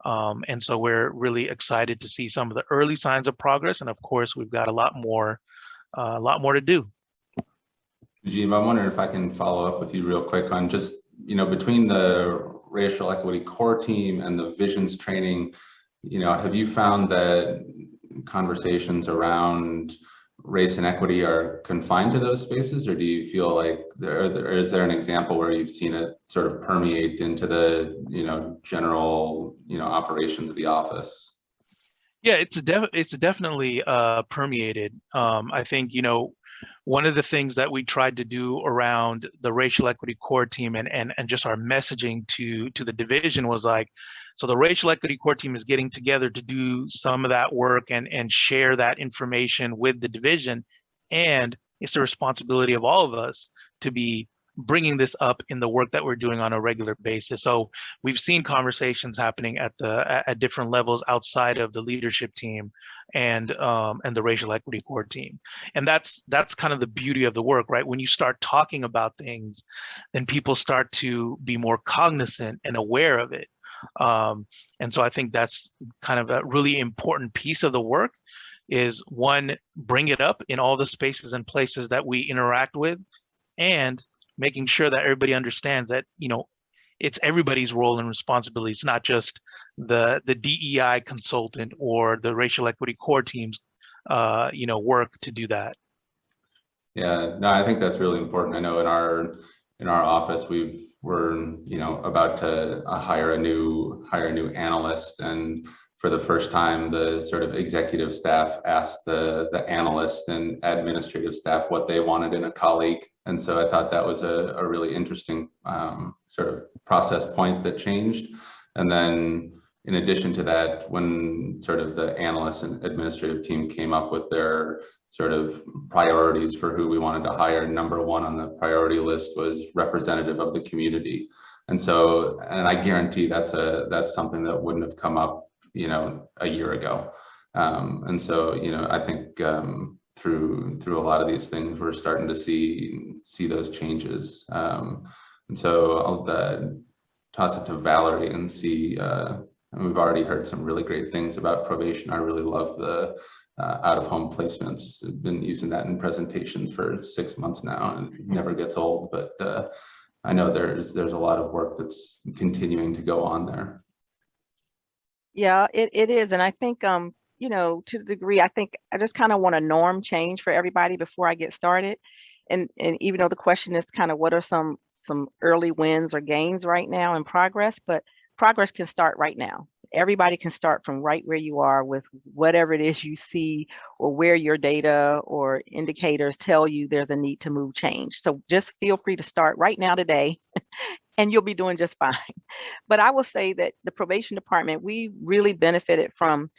Um, and so we're really excited to see some of the early signs of progress. And of course, we've got a lot more, uh, a lot more to do. Najib, I'm wondering if I can follow up with you real quick on just you know, between the racial equity core team and the visions training, you know, have you found that conversations around race and equity are confined to those spaces, or do you feel like there, or is there an example where you've seen it sort of permeate into the, you know, general, you know, operations of the office? Yeah, it's it's definitely uh, permeated. Um, I think you know one of the things that we tried to do around the racial equity core team and and and just our messaging to to the division was like, so the racial equity core team is getting together to do some of that work and and share that information with the division, and it's the responsibility of all of us to be bringing this up in the work that we're doing on a regular basis. So we've seen conversations happening at the at, different levels outside of the leadership team and um, and the racial equity core team. And that's that's kind of the beauty of the work, right? When you start talking about things, then people start to be more cognizant and aware of it. Um, and so I think that's kind of a really important piece of the work is one, bring it up in all the spaces and places that we interact with and making sure that everybody understands that you know it's everybody's role and responsibility. It's not just the the DEI consultant or the racial equity core teams, uh, you know, work to do that. Yeah, no, I think that's really important. I know in our in our office we've we're you know about to uh, hire a new hire a new analyst and for the first time, the sort of executive staff asked the, the analyst and administrative staff what they wanted in a colleague. And so I thought that was a, a really interesting um, sort of process point that changed. And then in addition to that, when sort of the analyst and administrative team came up with their sort of priorities for who we wanted to hire, number one on the priority list was representative of the community. And so, and I guarantee that's a that's something that wouldn't have come up you know, a year ago. Um, and so, you know, I think um, through through a lot of these things, we're starting to see see those changes. Um, and so I'll uh, toss it to Valerie and see. Uh, and we've already heard some really great things about probation. I really love the uh, out of home placements. I've been using that in presentations for six months now, and it never gets old. But uh, I know there's there's a lot of work that's continuing to go on there. Yeah, it, it is. And I think, um, you know, to the degree, I think I just kind of want a norm change for everybody before I get started. And, and even though the question is kind of what are some some early wins or gains right now in progress, but progress can start right now. Everybody can start from right where you are with whatever it is you see or where your data or indicators tell you there's a need to move change. So just feel free to start right now today and you'll be doing just fine. But I will say that the probation department, we really benefited from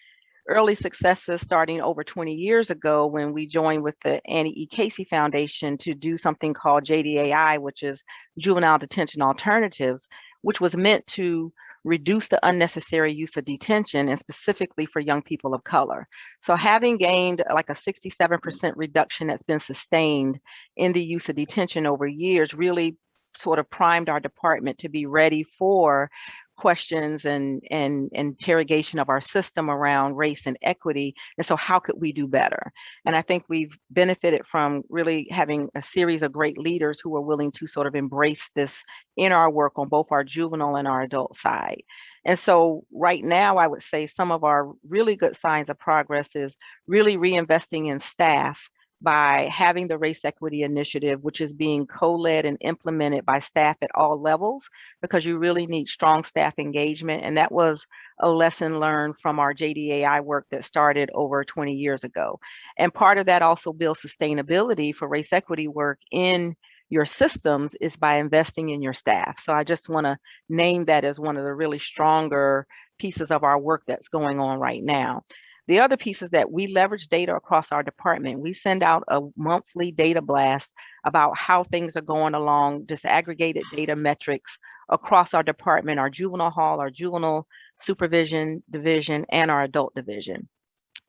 early successes starting over 20 years ago when we joined with the Annie E. Casey Foundation to do something called JDAI, which is Juvenile Detention Alternatives, which was meant to reduce the unnecessary use of detention and specifically for young people of color. So having gained uh, like a 67% reduction that's been sustained in the use of detention over years really sort of primed our department to be ready for questions and, and interrogation of our system around race and equity. And so how could we do better? And I think we've benefited from really having a series of great leaders who are willing to sort of embrace this in our work on both our juvenile and our adult side. And so right now, I would say some of our really good signs of progress is really reinvesting in staff by having the Race Equity Initiative, which is being co-led and implemented by staff at all levels, because you really need strong staff engagement. And that was a lesson learned from our JDAI work that started over 20 years ago. And part of that also builds sustainability for race equity work in your systems is by investing in your staff. So I just wanna name that as one of the really stronger pieces of our work that's going on right now. The other piece is that we leverage data across our department. We send out a monthly data blast about how things are going along, disaggregated data metrics across our department, our juvenile hall, our juvenile supervision division, and our adult division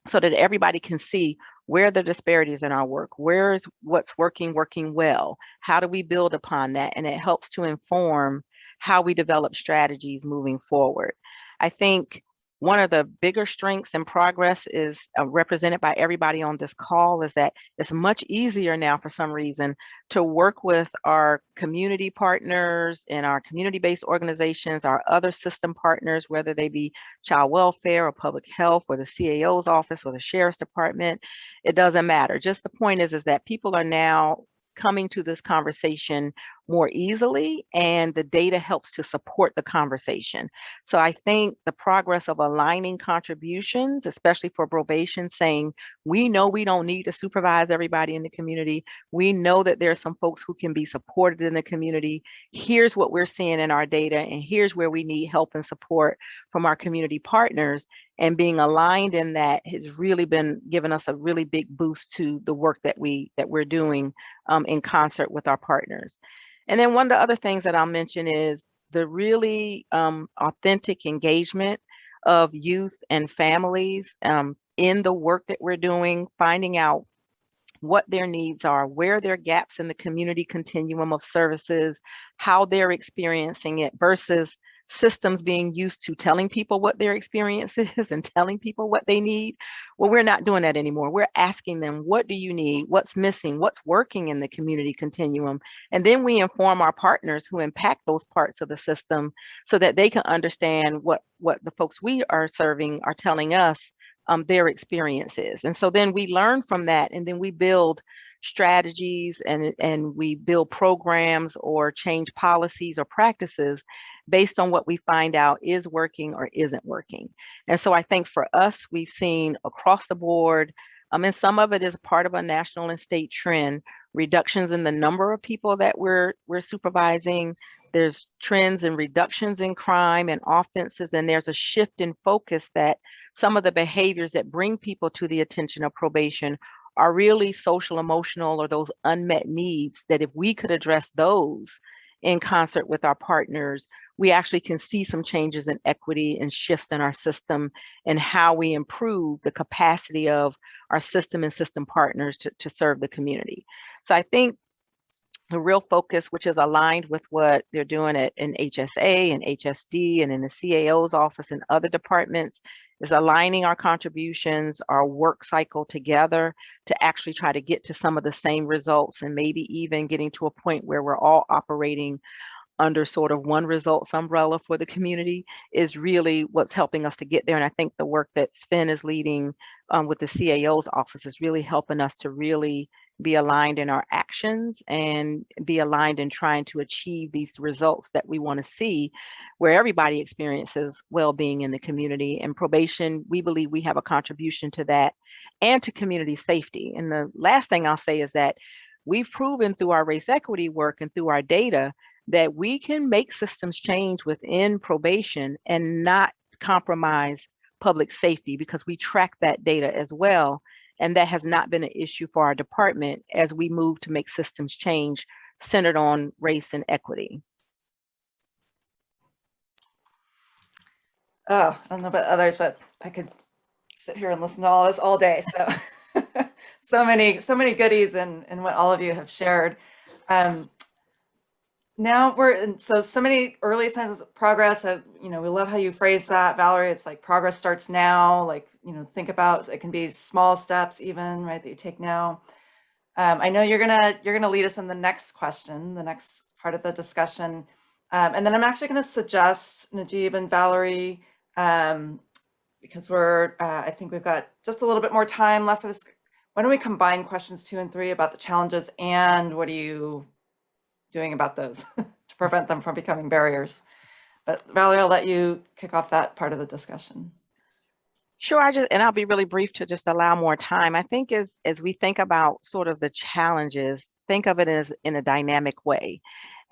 so that everybody can see where the disparities in our work, where is what's working, working well, how do we build upon that? And it helps to inform how we develop strategies moving forward. I think one of the bigger strengths and progress is uh, represented by everybody on this call is that it's much easier now for some reason to work with our community partners and our community-based organizations, our other system partners, whether they be child welfare or public health or the CAO's office or the sheriff's department. It doesn't matter. Just the point is, is that people are now coming to this conversation more easily and the data helps to support the conversation. So I think the progress of aligning contributions, especially for probation, saying we know we don't need to supervise everybody in the community. We know that there are some folks who can be supported in the community. Here's what we're seeing in our data and here's where we need help and support from our community partners and being aligned in that has really been giving us a really big boost to the work that we that we're doing um, in concert with our partners. And then one of the other things that I'll mention is the really um, authentic engagement of youth and families um, in the work that we're doing, finding out what their needs are, where their gaps in the community continuum of services, how they're experiencing it versus systems being used to telling people what their experience is and telling people what they need. Well, we're not doing that anymore. We're asking them, what do you need? What's missing? What's working in the community continuum? And then we inform our partners who impact those parts of the system so that they can understand what, what the folks we are serving are telling us um, their experiences. And so then we learn from that and then we build strategies and, and we build programs or change policies or practices based on what we find out is working or isn't working. And so I think for us, we've seen across the board, um, and some of it is part of a national and state trend, reductions in the number of people that we're, we're supervising. There's trends and reductions in crime and offenses, and there's a shift in focus that some of the behaviors that bring people to the attention of probation are really social, emotional, or those unmet needs that if we could address those in concert with our partners, we actually can see some changes in equity and shifts in our system and how we improve the capacity of our system and system partners to, to serve the community. So I think the real focus, which is aligned with what they're doing at in HSA and HSD and in the CAO's office and other departments, is aligning our contributions, our work cycle together to actually try to get to some of the same results and maybe even getting to a point where we're all operating under sort of one results umbrella for the community is really what's helping us to get there. And I think the work that Sven is leading um, with the CAO's office is really helping us to really be aligned in our actions and be aligned in trying to achieve these results that we want to see where everybody experiences well-being in the community and probation we believe we have a contribution to that and to community safety. And the last thing i'll say is that we've proven through our race equity work and through our data that we can make systems change within probation and not compromise public safety because we track that data as well and that has not been an issue for our department as we move to make systems change centered on race and equity. Oh, I don't know about others, but I could sit here and listen to all this all day. So, so many, so many goodies and and what all of you have shared. Um, now we're so so many early signs of progress. Of, you know, we love how you phrase that, Valerie. It's like progress starts now. Like you know, think about it can be small steps, even right that you take now. Um, I know you're gonna you're gonna lead us in the next question, the next part of the discussion, um, and then I'm actually gonna suggest Najib and Valerie um, because we're uh, I think we've got just a little bit more time left for this. Why don't we combine questions two and three about the challenges and what do you doing about those to prevent them from becoming barriers. But Valerie, I'll let you kick off that part of the discussion. Sure, I just, and I'll be really brief to just allow more time. I think as, as we think about sort of the challenges, think of it as in a dynamic way.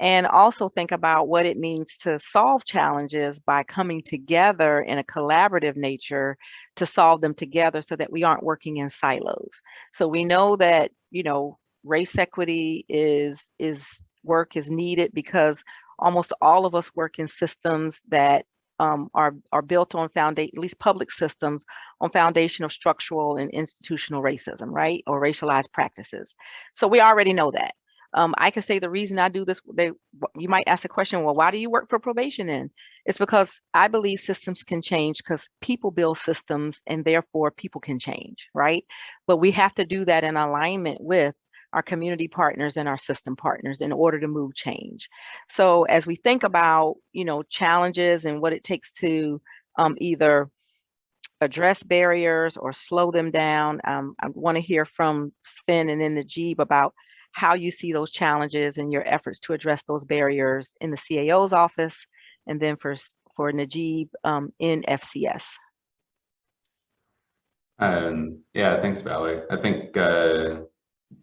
And also think about what it means to solve challenges by coming together in a collaborative nature to solve them together so that we aren't working in silos. So we know that, you know, race equity is, is work is needed because almost all of us work in systems that um, are, are built on foundation, at least public systems, on foundation of structural and institutional racism, right? Or racialized practices. So we already know that. Um, I can say the reason I do this, they, you might ask the question, well, why do you work for probation then? It's because I believe systems can change because people build systems and therefore people can change, right? But we have to do that in alignment with our community partners and our system partners in order to move change. So as we think about, you know, challenges and what it takes to um, either address barriers or slow them down, um, I want to hear from Sven and then Najib about how you see those challenges and your efforts to address those barriers in the CAO's office, and then for, for Najib um, in FCS. Um, yeah, thanks, Valerie. I think, uh,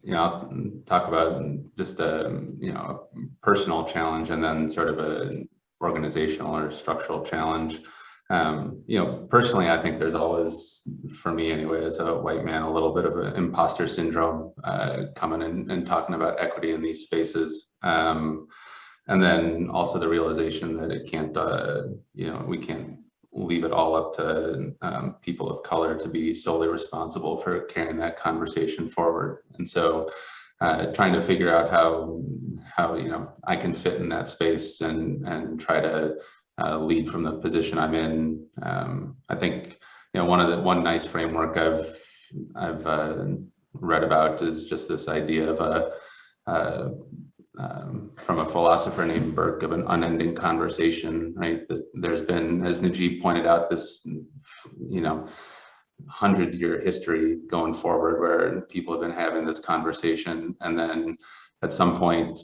you know, I'll talk about just a, you know, personal challenge and then sort of a organizational or structural challenge. Um, you know, personally, I think there's always, for me anyway, as a white man, a little bit of an imposter syndrome uh, coming in and talking about equity in these spaces. Um, and then also the realization that it can't, uh, you know, we can't leave it all up to um, people of color to be solely responsible for carrying that conversation forward. And so uh, trying to figure out how, how, you know, I can fit in that space and, and try to uh, lead from the position I'm in. Um, I think, you know, one of the, one nice framework I've, I've uh, read about is just this idea of a, uh, um, from a philosopher named Burke of an unending conversation, right? That there's been, as Najib pointed out, this, you know, hundreds year history going forward where people have been having this conversation. And then at some point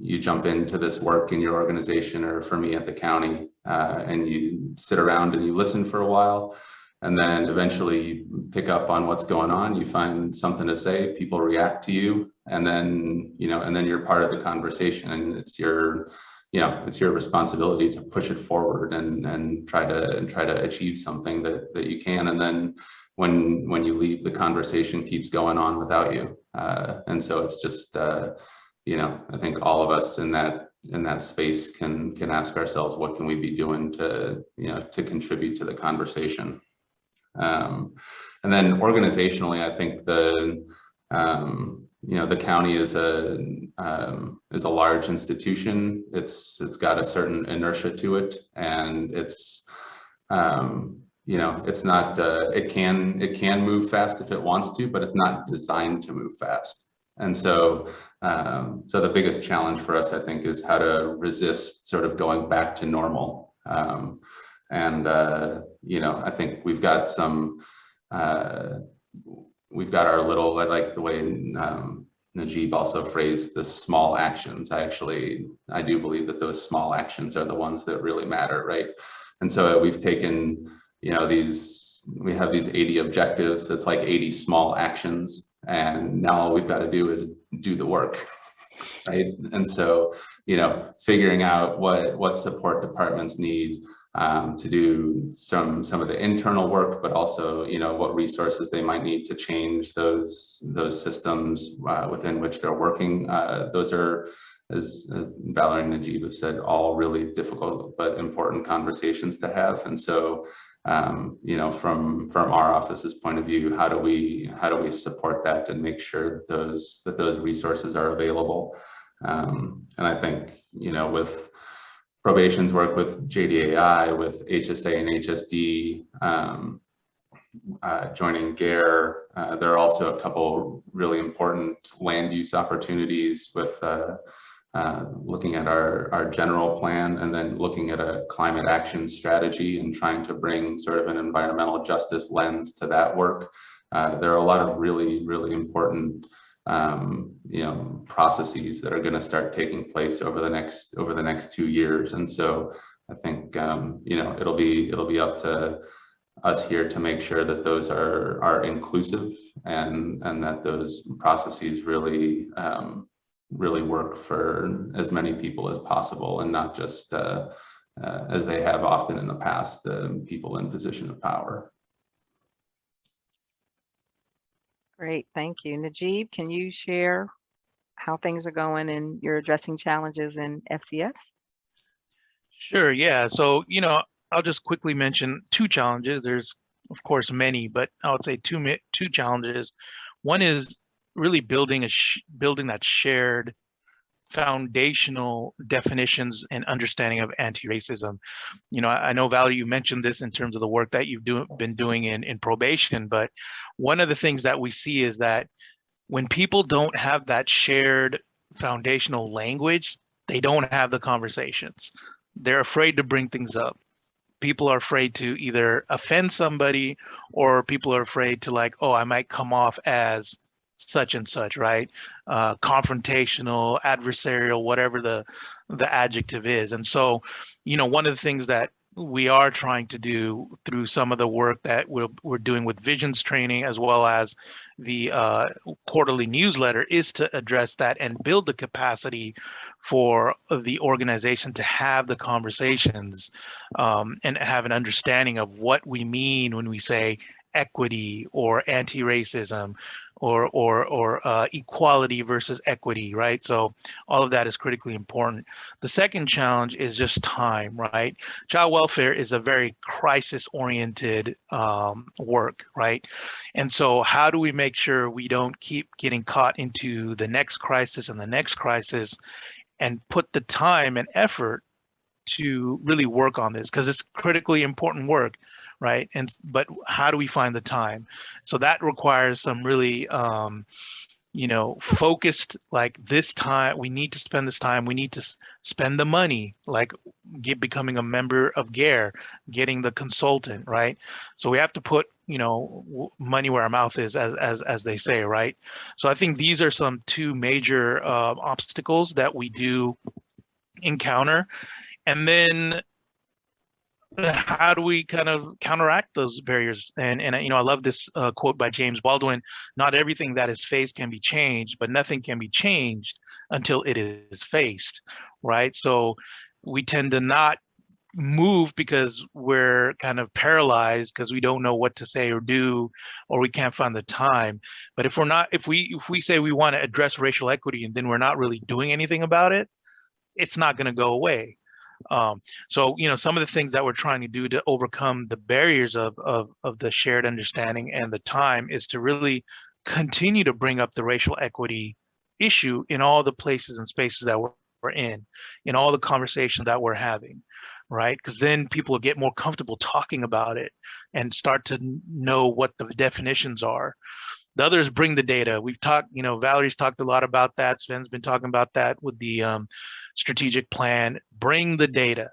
you jump into this work in your organization or for me at the county uh, and you sit around and you listen for a while and then eventually pick up on what's going on you find something to say people react to you and then you know and then you're part of the conversation and it's your you know it's your responsibility to push it forward and and try to and try to achieve something that that you can and then when when you leave the conversation keeps going on without you. Uh, and so it's just uh, you know i think all of us in that in that space can can ask ourselves what can we be doing to you know to contribute to the conversation um, and then organizationally, I think the um, you know the county is a um, is a large institution. It's it's got a certain inertia to it, and it's um, you know it's not uh, it can it can move fast if it wants to, but it's not designed to move fast. And so um, so the biggest challenge for us, I think, is how to resist sort of going back to normal. Um, and, uh, you know, I think we've got some, uh, we've got our little, I like the way um, Najib also phrased the small actions. I actually, I do believe that those small actions are the ones that really matter, right? And so we've taken, you know, these, we have these 80 objectives. It's like 80 small actions. And now all we've got to do is do the work, right? And so, you know, figuring out what, what support departments need, um, to do some some of the internal work, but also you know what resources they might need to change those those systems uh, within which they're working. Uh, those are, as, as Valerie and Najib have said, all really difficult but important conversations to have. And so, um, you know, from from our office's point of view, how do we how do we support that and make sure those that those resources are available? Um, and I think you know with probation's work with JDAI, with HSA and HSD, um, uh, joining GARE. Uh, there are also a couple really important land use opportunities with uh, uh, looking at our, our general plan and then looking at a climate action strategy and trying to bring sort of an environmental justice lens to that work. Uh, there are a lot of really, really important um, you know, processes that are going to start taking place over the next over the next two years. And so I think um, you know it'll be it'll be up to us here to make sure that those are are inclusive and and that those processes really um, really work for as many people as possible and not just uh, uh, as they have often in the past, uh, people in position of power. Great, thank you. Najib, can you share how things are going and you're addressing challenges in FCS? Sure, yeah. So, you know, I'll just quickly mention two challenges. There's, of course, many, but I would say two two challenges. One is really building a building that shared foundational definitions and understanding of anti-racism. You know, I, know Valerie, you mentioned this in terms of the work that you've do, been doing in, in probation, but one of the things that we see is that when people don't have that shared foundational language, they don't have the conversations. They're afraid to bring things up. People are afraid to either offend somebody or people are afraid to like, oh, I might come off as such and such, right? Uh, confrontational, adversarial, whatever the the adjective is. And so, you know, one of the things that we are trying to do through some of the work that we're, we're doing with visions training as well as the uh, quarterly newsletter is to address that and build the capacity for the organization to have the conversations um, and have an understanding of what we mean when we say equity or anti-racism or or or uh, equality versus equity, right? So all of that is critically important. The second challenge is just time, right? Child welfare is a very crisis-oriented um, work, right? And so how do we make sure we don't keep getting caught into the next crisis and the next crisis, and put the time and effort to really work on this because it's critically important work right? And but how do we find the time? So that requires some really, um, you know, focused like this time. We need to spend this time. We need to spend the money, like get becoming a member of GARE, getting the consultant, right? So we have to put you know money where our mouth is as as as they say right so i think these are some two major uh, obstacles that we do encounter and then how do we kind of counteract those barriers? And and you know, I love this uh, quote by James Baldwin: "Not everything that is faced can be changed, but nothing can be changed until it is faced." Right. So we tend to not move because we're kind of paralyzed because we don't know what to say or do or we can't find the time but if we're not if we if we say we want to address racial equity and then we're not really doing anything about it it's not going to go away um, so, you know, some of the things that we're trying to do to overcome the barriers of, of, of the shared understanding and the time is to really continue to bring up the racial equity issue in all the places and spaces that we're, we're in, in all the conversations that we're having, right? Because then people get more comfortable talking about it and start to know what the definitions are. The others bring the data. We've talked, you know, Valerie's talked a lot about that. Sven's been talking about that with the um, strategic plan. Bring the data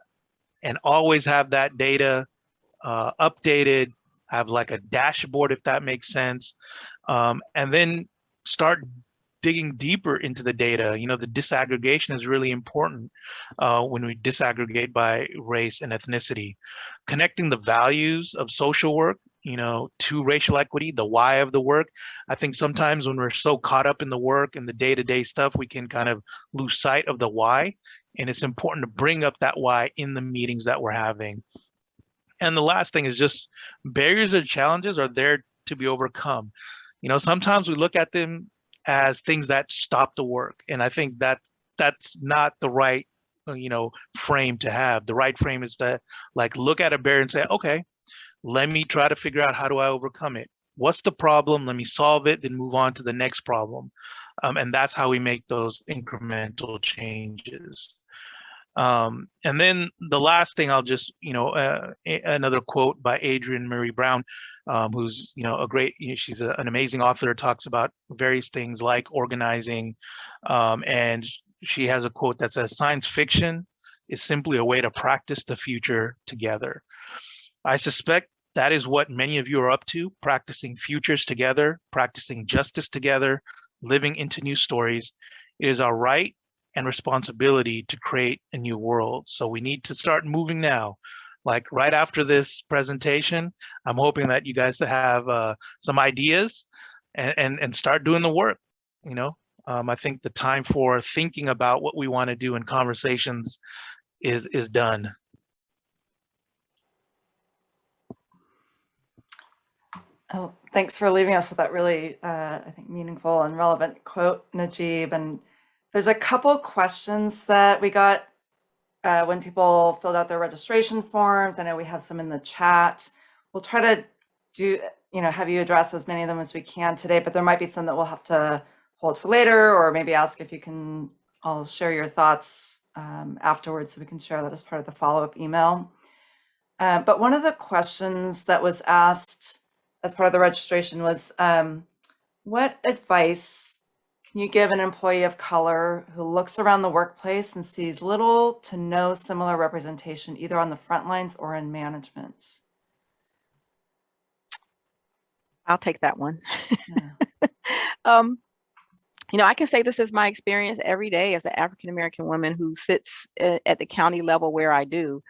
and always have that data uh, updated, have like a dashboard if that makes sense. Um, and then start digging deeper into the data. You know, the disaggregation is really important uh, when we disaggregate by race and ethnicity. Connecting the values of social work you know, to racial equity, the why of the work. I think sometimes when we're so caught up in the work and the day-to-day stuff, we can kind of lose sight of the why. And it's important to bring up that why in the meetings that we're having. And the last thing is just barriers and challenges are there to be overcome. You know, sometimes we look at them as things that stop the work. And I think that that's not the right, uh, you know, frame to have. The right frame is to like look at a barrier and say, okay, let me try to figure out how do I overcome it? What's the problem? Let me solve it, then move on to the next problem. Um, and that's how we make those incremental changes. Um, and then the last thing I'll just, you know, uh, another quote by Adrienne Maree Brown, um, who's, you know, a great, you know, she's a, an amazing author, talks about various things like organizing. Um, and she has a quote that says, science fiction is simply a way to practice the future together. I suspect that is what many of you are up to, practicing futures together, practicing justice together, living into new stories. It is our right and responsibility to create a new world. So we need to start moving now. Like right after this presentation, I'm hoping that you guys have uh, some ideas and, and, and start doing the work, you know? Um, I think the time for thinking about what we want to do in conversations is is done. Oh, thanks for leaving us with that really, uh, I think, meaningful and relevant quote, Najib. And there's a couple questions that we got uh, when people filled out their registration forms. I know we have some in the chat. We'll try to do, you know, have you address as many of them as we can today, but there might be some that we'll have to hold for later, or maybe ask if you can I'll share your thoughts um, afterwards so we can share that as part of the follow-up email. Uh, but one of the questions that was asked as part of the registration was, um, what advice can you give an employee of color who looks around the workplace and sees little to no similar representation either on the front lines or in management? I'll take that one. Yeah. um, you know, I can say this is my experience every day as an African American woman who sits at the county level where I do.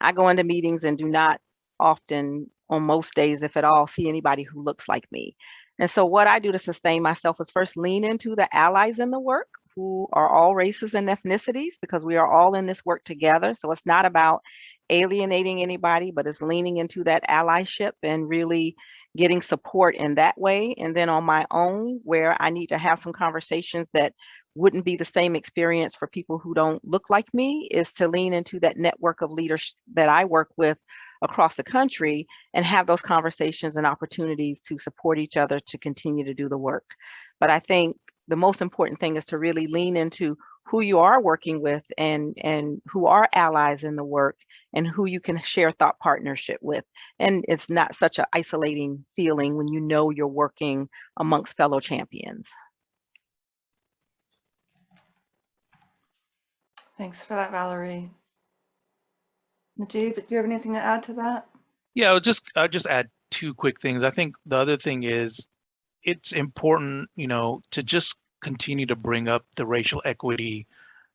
I go into meetings and do not often, on most days, if at all, see anybody who looks like me. And so, what I do to sustain myself is first lean into the allies in the work who are all races and ethnicities because we are all in this work together. So, it's not about alienating anybody, but it's leaning into that allyship and really getting support in that way. And then on my own, where I need to have some conversations that wouldn't be the same experience for people who don't look like me, is to lean into that network of leaders that I work with across the country and have those conversations and opportunities to support each other to continue to do the work. But I think the most important thing is to really lean into who you are working with and and who are allies in the work and who you can share thought partnership with and it's not such an isolating feeling when you know you're working amongst fellow champions Thanks for that, Valerie. Najib, do you have anything to add to that? Yeah, I'll just I'll just add two quick things. I think the other thing is it's important, you know, to just continue to bring up the racial equity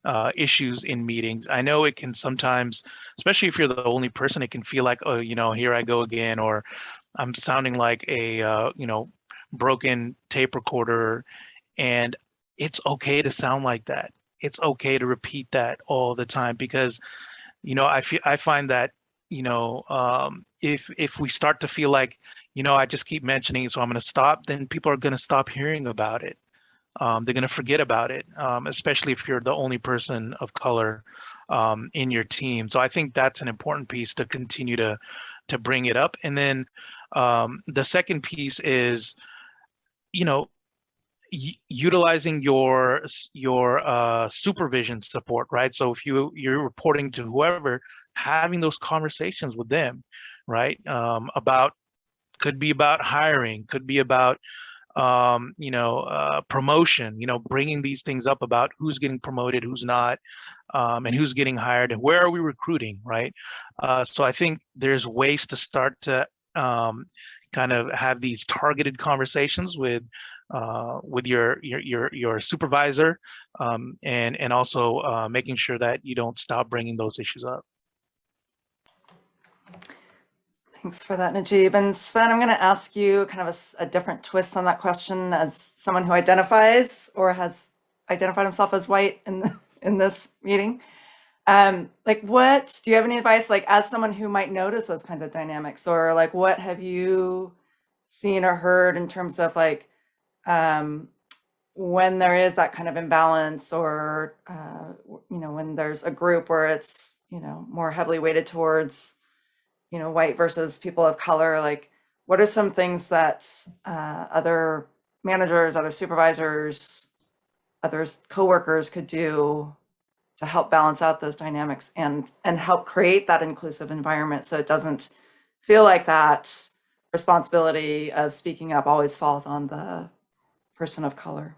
uh, issues in meetings. I know it can sometimes, especially if you're the only person, it can feel like, oh, you know, here I go again, or I'm sounding like a, uh, you know, broken tape recorder. And it's okay to sound like that. It's okay to repeat that all the time because, you know, I feel I find that, you know, um, if if we start to feel like, you know, I just keep mentioning so I'm going to stop, then people are going to stop hearing about it um, they're going to forget about it, um, especially if you're the only person of color um, in your team. So I think that's an important piece to continue to to bring it up. And then um, the second piece is, you know, utilizing your your uh, supervision support, right? So if you you're reporting to whoever, having those conversations with them, right? Um, about could be about hiring, could be about um, you know, uh, promotion, you know, bringing these things up about who's getting promoted, who's not, um, and who's getting hired, and where are we recruiting, right? Uh, so I think there's ways to start to um, kind of have these targeted conversations with uh, with your your your, your supervisor, um, and and also uh, making sure that you don't stop bringing those issues up. Thanks for that, Najib. And Sven, I'm going to ask you kind of a, a, different twist on that question as someone who identifies or has identified himself as white in the, in this meeting. Um, like, what do you have any advice, like, as someone who might notice those kinds of dynamics, or like, what have you seen or heard in terms of like um, when there is that kind of imbalance, or uh, you know, when there's a group where it's you know more heavily weighted towards you know, white versus people of color, like what are some things that uh, other managers, other supervisors, other coworkers could do to help balance out those dynamics and and help create that inclusive environment so it doesn't feel like that responsibility of speaking up always falls on the person of color.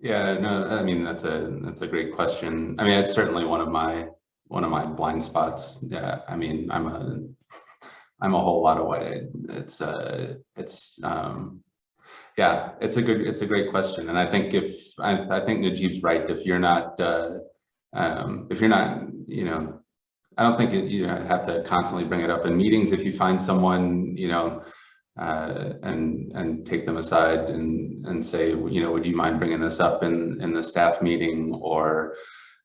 Yeah, no, I mean that's a that's a great question. I mean, it's certainly one of my one of my blind spots. Yeah, I mean, I'm a I'm a whole lot of white. It's uh it's um yeah, it's a good it's a great question. And I think if I, I think Najib's right, if you're not uh um if you're not, you know, I don't think it, you have to constantly bring it up in meetings. If you find someone, you know, uh, and and take them aside and and say, you know, would you mind bringing this up in in the staff meeting or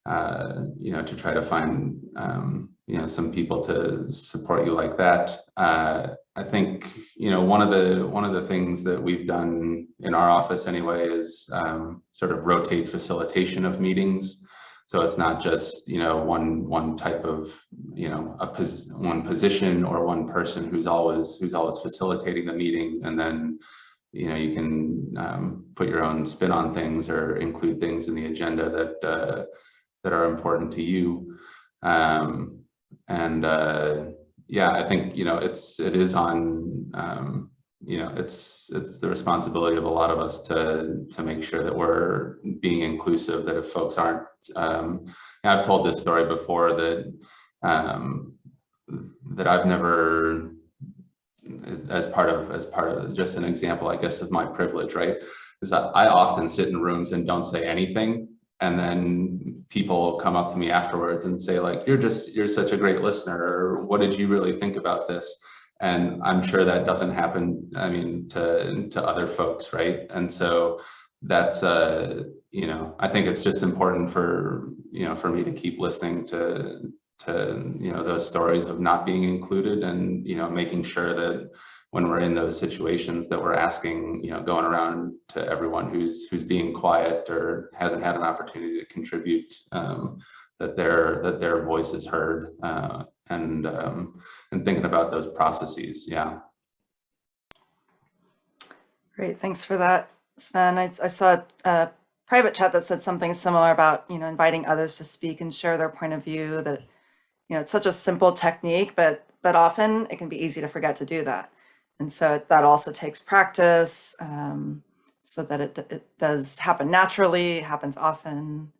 uh, you know, to try to find, um, you know, some people to support you like that. Uh, I think, you know, one of the one of the things that we've done in our office anyway is um, sort of rotate facilitation of meetings. So it's not just, you know, one one type of, you know, a pos one position or one person who's always who's always facilitating the meeting, and then you know, you can um, put your own spin on things or include things in the agenda that uh, that are important to you. Um, and uh, yeah, I think you know it's it is on um, you know it's it's the responsibility of a lot of us to to make sure that we're being inclusive. That if folks aren't, um, I've told this story before that um, that I've never as, as part of as part of just an example, I guess, of my privilege, right? Is that I often sit in rooms and don't say anything, and then people come up to me afterwards and say, like, "You're just you're such a great listener," or "What did you really think about this?" And I'm sure that doesn't happen. I mean, to to other folks, right? And so that's uh, you know, I think it's just important for you know for me to keep listening to to you know those stories of not being included and you know making sure that when we're in those situations that we're asking you know going around to everyone who's who's being quiet or hasn't had an opportunity to contribute um, that their that their voice is heard uh, and um, and thinking about those processes yeah Great, thanks for that, Sven. I, I saw a private chat that said something similar about, you know, inviting others to speak and share their point of view that, you know, it's such a simple technique, but but often it can be easy to forget to do that. And so that also takes practice um, so that it, it does happen naturally, happens often.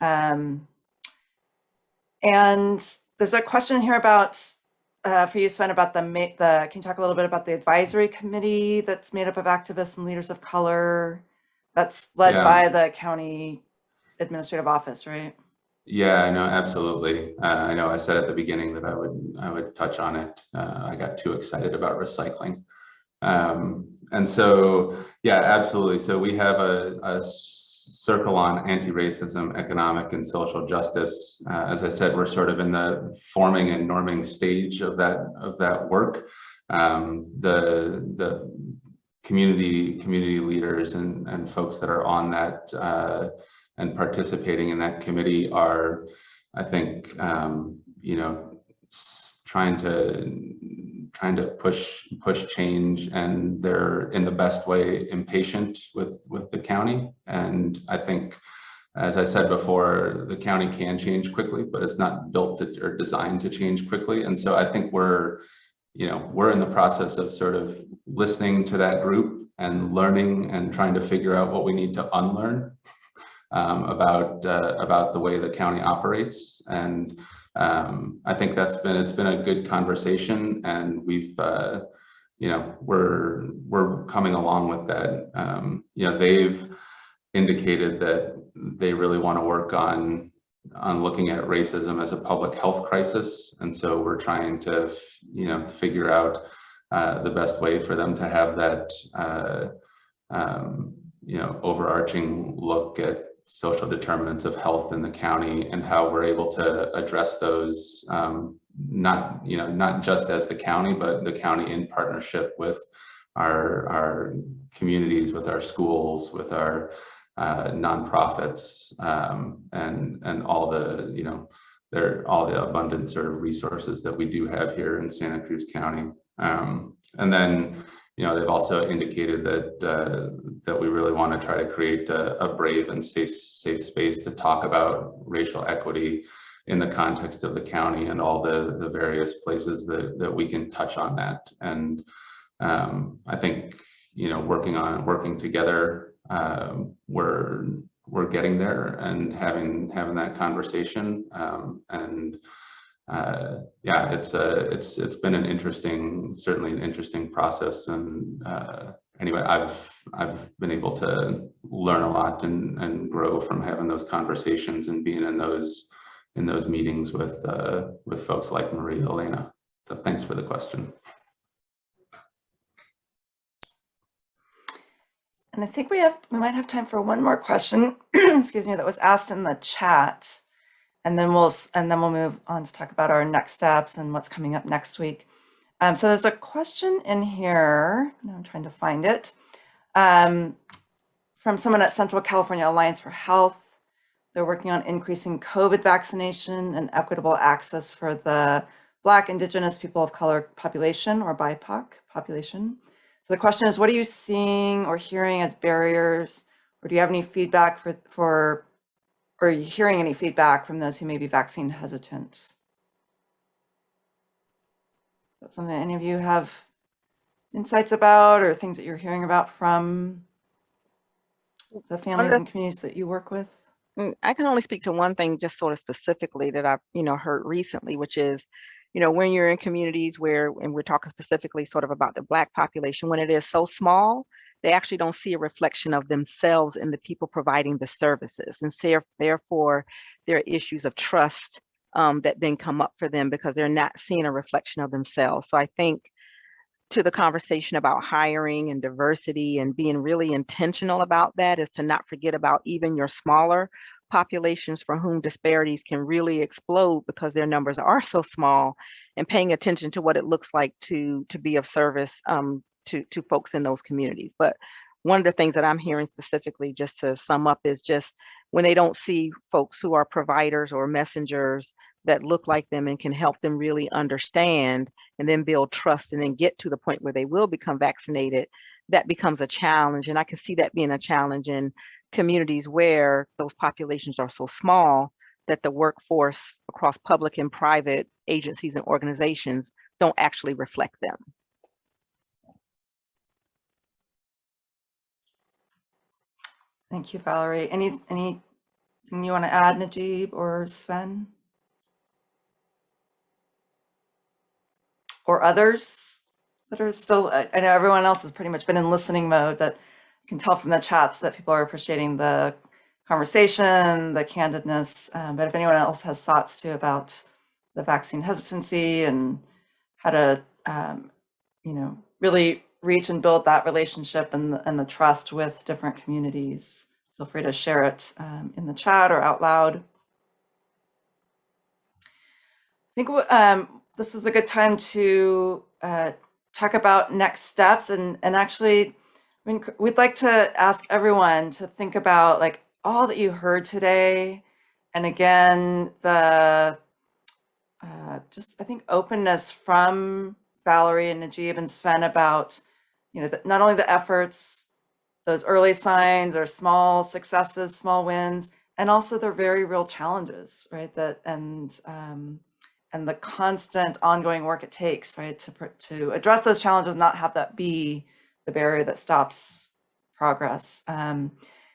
Um, and there's a question here about uh, for you, Sven, about the, the, can you talk a little bit about the advisory committee that's made up of activists and leaders of color? That's led Yeah. by the county administrative office, right? Yeah, no, absolutely. Uh, I know I said at the beginning that I would I would touch on it. Uh, I got too excited about recycling. Um, and so, yeah, absolutely. So we have a, a circle on anti-racism, economic and social justice. Uh, as I said, we're sort of in the forming and norming stage of that of that work. Um, the the community community leaders and and folks that are on that uh, and participating in that committee are, I think, um, you know, trying to trying to push push change, and they're in the best way impatient with with the county. And I think, as I said before, the county can change quickly, but it's not built to, or designed to change quickly. And so I think we're, you know, we're in the process of sort of listening to that group and learning and trying to figure out what we need to unlearn um, about uh, about the way the county operates, and um, I think that's been it's been a good conversation, and we've uh, you know we're we're coming along with that. Um, you know they've indicated that they really want to work on on looking at racism as a public health crisis, and so we're trying to you know figure out uh, the best way for them to have that. Uh, um, you know, overarching look at social determinants of health in the county and how we're able to address those um, not you know not just as the county but the county in partnership with our our communities with our schools with our uh, nonprofits um, and and all the you know there all the abundant sort of resources that we do have here in Santa Cruz County. Um, and then you know, they've also indicated that uh, that we really want to try to create a, a, brave and safe safe space to talk about racial equity in the context of the county and all the the various places that that we can touch on that. And um, I think you know, working on working together, uh, we're we're getting there and having having that conversation um, and uh, yeah, it's a it's it's been an interesting, certainly an interesting process. And uh, anyway, I've I've been able to learn a lot and and grow from having those conversations and being in those in those meetings with uh, with folks like Maria Elena. So thanks for the question. And I think we have we might have time for one more question. excuse me, that was asked in the chat and then we'll and then we'll move on to talk about our next steps and what's coming up next week. Um, so there's a question in here. I'm trying to find it um, from someone at Central California Alliance for Health. They're working on increasing COVID vaccination and equitable access for the Black, Indigenous, people of color population or BIPOC population. So the question is, what are you seeing or hearing as barriers? Or do you have any feedback for, for or are you hearing any feedback from those who may be vaccine hesitant? Is that something that any of you have insights about or things that you're hearing about from the families and communities that you work with? Mm, I can only speak to one thing just sort of specifically that I've, you know, heard recently, which is, you know, when you're in communities where, and we're talking specifically sort of about the Black population, when it is so small, they actually don't see a reflection of themselves in the people providing the services. And so therefore, there are issues of trust um, that then come up for them because they're not seeing a reflection of themselves. So I think to the conversation about hiring and diversity and being really intentional about that is to not forget about even your smaller populations for whom disparities can really explode because their numbers are so small and paying attention to what it looks like to to be of service um, to to folks in those communities. But one of the things that I'm hearing specifically, just to sum up, is just when they don't see folks who are providers or messengers that look like them and can help them really understand and then build trust and then get to the point where they will become vaccinated, that becomes a challenge. And I can see that being a challenge in communities where those populations are so small that the workforce across public and private agencies and organizations don't actually reflect them. Thank you, Valerie. Any, anything you want to add, Najib or Sven? Or others that are still, I I know everyone else has pretty much been in listening mode, but you can tell from the chats that people are appreciating the conversation, the candidness. um, But if anyone else has thoughts too about the vaccine hesitancy and how to, um, you know, really reach and build that relationship and, the- and the trust with different communities. Feel free to share it um, in the chat or out loud. I think um, this is a good time to uh, talk about next steps and, and actually we enc- we'd like to ask everyone to think about like all that you heard today. And again, the uh, just I think openness from Valerie and Najib and Sven about, you know, not only the efforts, those early signs or small successes, small wins, and also the very real challenges, right? That and um, and the constant ongoing work it takes, right, to to address those challenges, not have that be the barrier that stops progress. Um,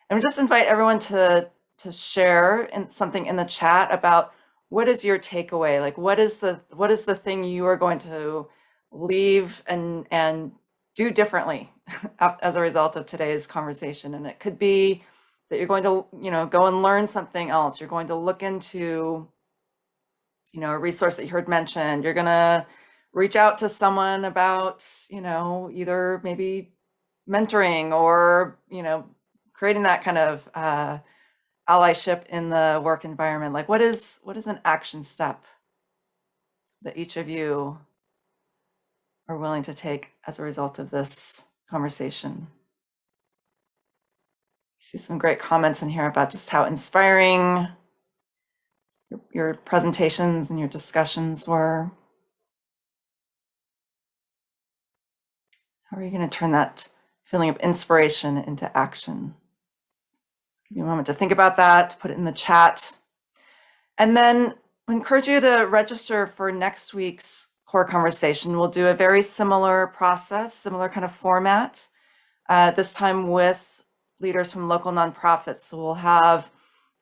and we just invite everyone to to share in something in the chat about what is your takeaway like what is the what is the thing you are going to leave and and do differently as a result of today's conversation. And it could be that you're going to you know go and learn something else. You're going to look into you know a resource that you heard mentioned. You're going to reach out to someone about you know either maybe mentoring or you know creating that kind of uh, allyship in the work environment. Like what is what is an action step that each of you are willing to take as a result of this conversation. See some great comments in here about just how inspiring your, your presentations and your discussions were. How are you going to turn that feeling of inspiration into action? Give you a moment to think about that, put it in the chat. And then we encourage you to register for next week's core conversation. We'll do a very similar process, similar kind of format, uh, this time with leaders from local nonprofits. So we'll have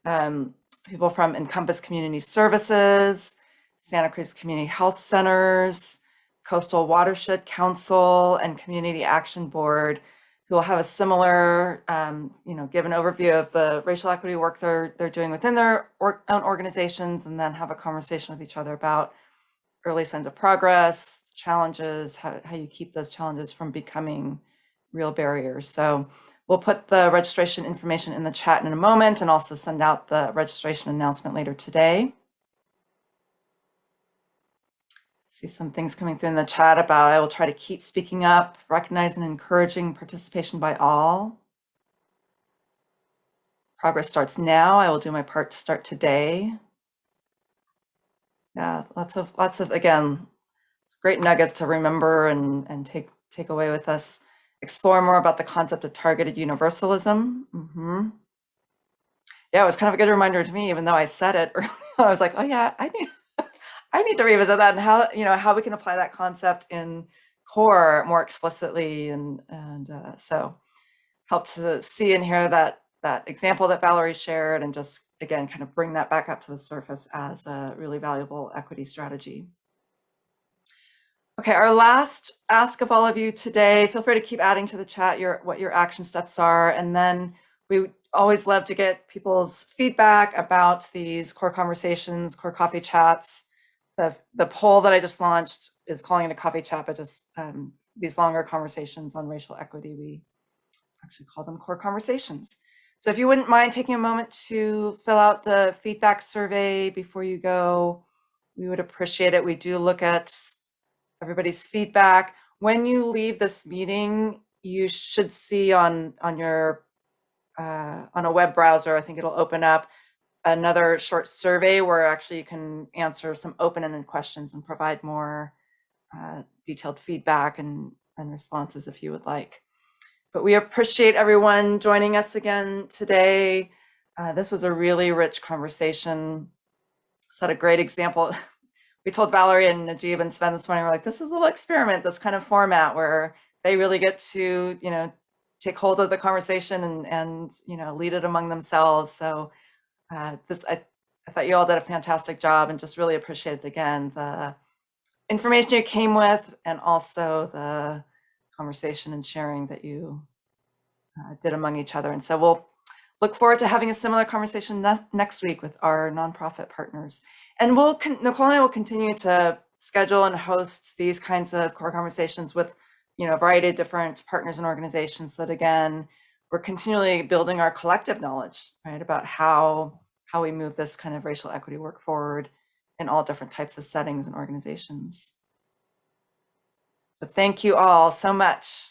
um, people from Encompass Community Services, Santa Cruz Community Health Centers, Coastal Watershed Council, and Community Action Board who will have a similar, um, you know, give an overview of the racial equity work they're they're doing within their or, own organizations, and then have a conversation with each other about early signs of progress, challenges, how how you keep those challenges from becoming real barriers. So we'll put the registration information in the chat in a moment, and also send out the registration announcement later today. see some things coming through in the chat about I will try to keep speaking up, recognizing and encouraging participation by all. Progress starts now. I will do my part to start today. Yeah, lots of lots of again, great nuggets to remember and and take take away with us. explore more about the concept of targeted universalism. Mhm. Yeah, it was kind of a good reminder to me, even though I said it. I was like, oh yeah, I need, I need to revisit that and how, you know, how we can apply that concept in core more explicitly. And, and uh, so help to see and hear that, that example that Valerie shared and just, again, kind of bring that back up to the surface as a really valuable equity strategy. Okay, our last ask of all of you today, feel free to keep adding to the chat your what your action steps are. And then we always love to get people's feedback about these core conversations, core coffee chats. The, the poll that I just launched is calling it a coffee chat, but just um, these longer conversations on racial equity, we actually call them core conversations. So if you wouldn't mind taking a moment to fill out the feedback survey before you go, we would appreciate it. We do look at everybody's feedback. When you leave this meeting, you should see on, on your, uh, on a web browser, I think it'll open up another short survey where actually you can answer some open-ended questions and provide more uh, detailed feedback and, and responses if you would like. But we appreciate everyone joining us again today. Uh, this was a really rich conversation. Set a great example we told Valerie and Najib and Sven this morning, we're like, this is a little experiment, this kind of format where they really get to, you know, take hold of the conversation and, and you know, lead it among themselves. So uh, this, I, I thought you all did a fantastic job and just really appreciated again the information you came with and also the conversation and sharing that you uh, did among each other. And so we'll look forward to having a similar conversation ne next week with our nonprofit partners. And we'll, Nicole and I will continue to schedule and host these kinds of core conversations with, you know, a variety of different partners and organizations that again, we're continually building our collective knowledge, right, about how, how we move this kind of racial equity work forward in all different types of settings and organizations. So thank you all so much.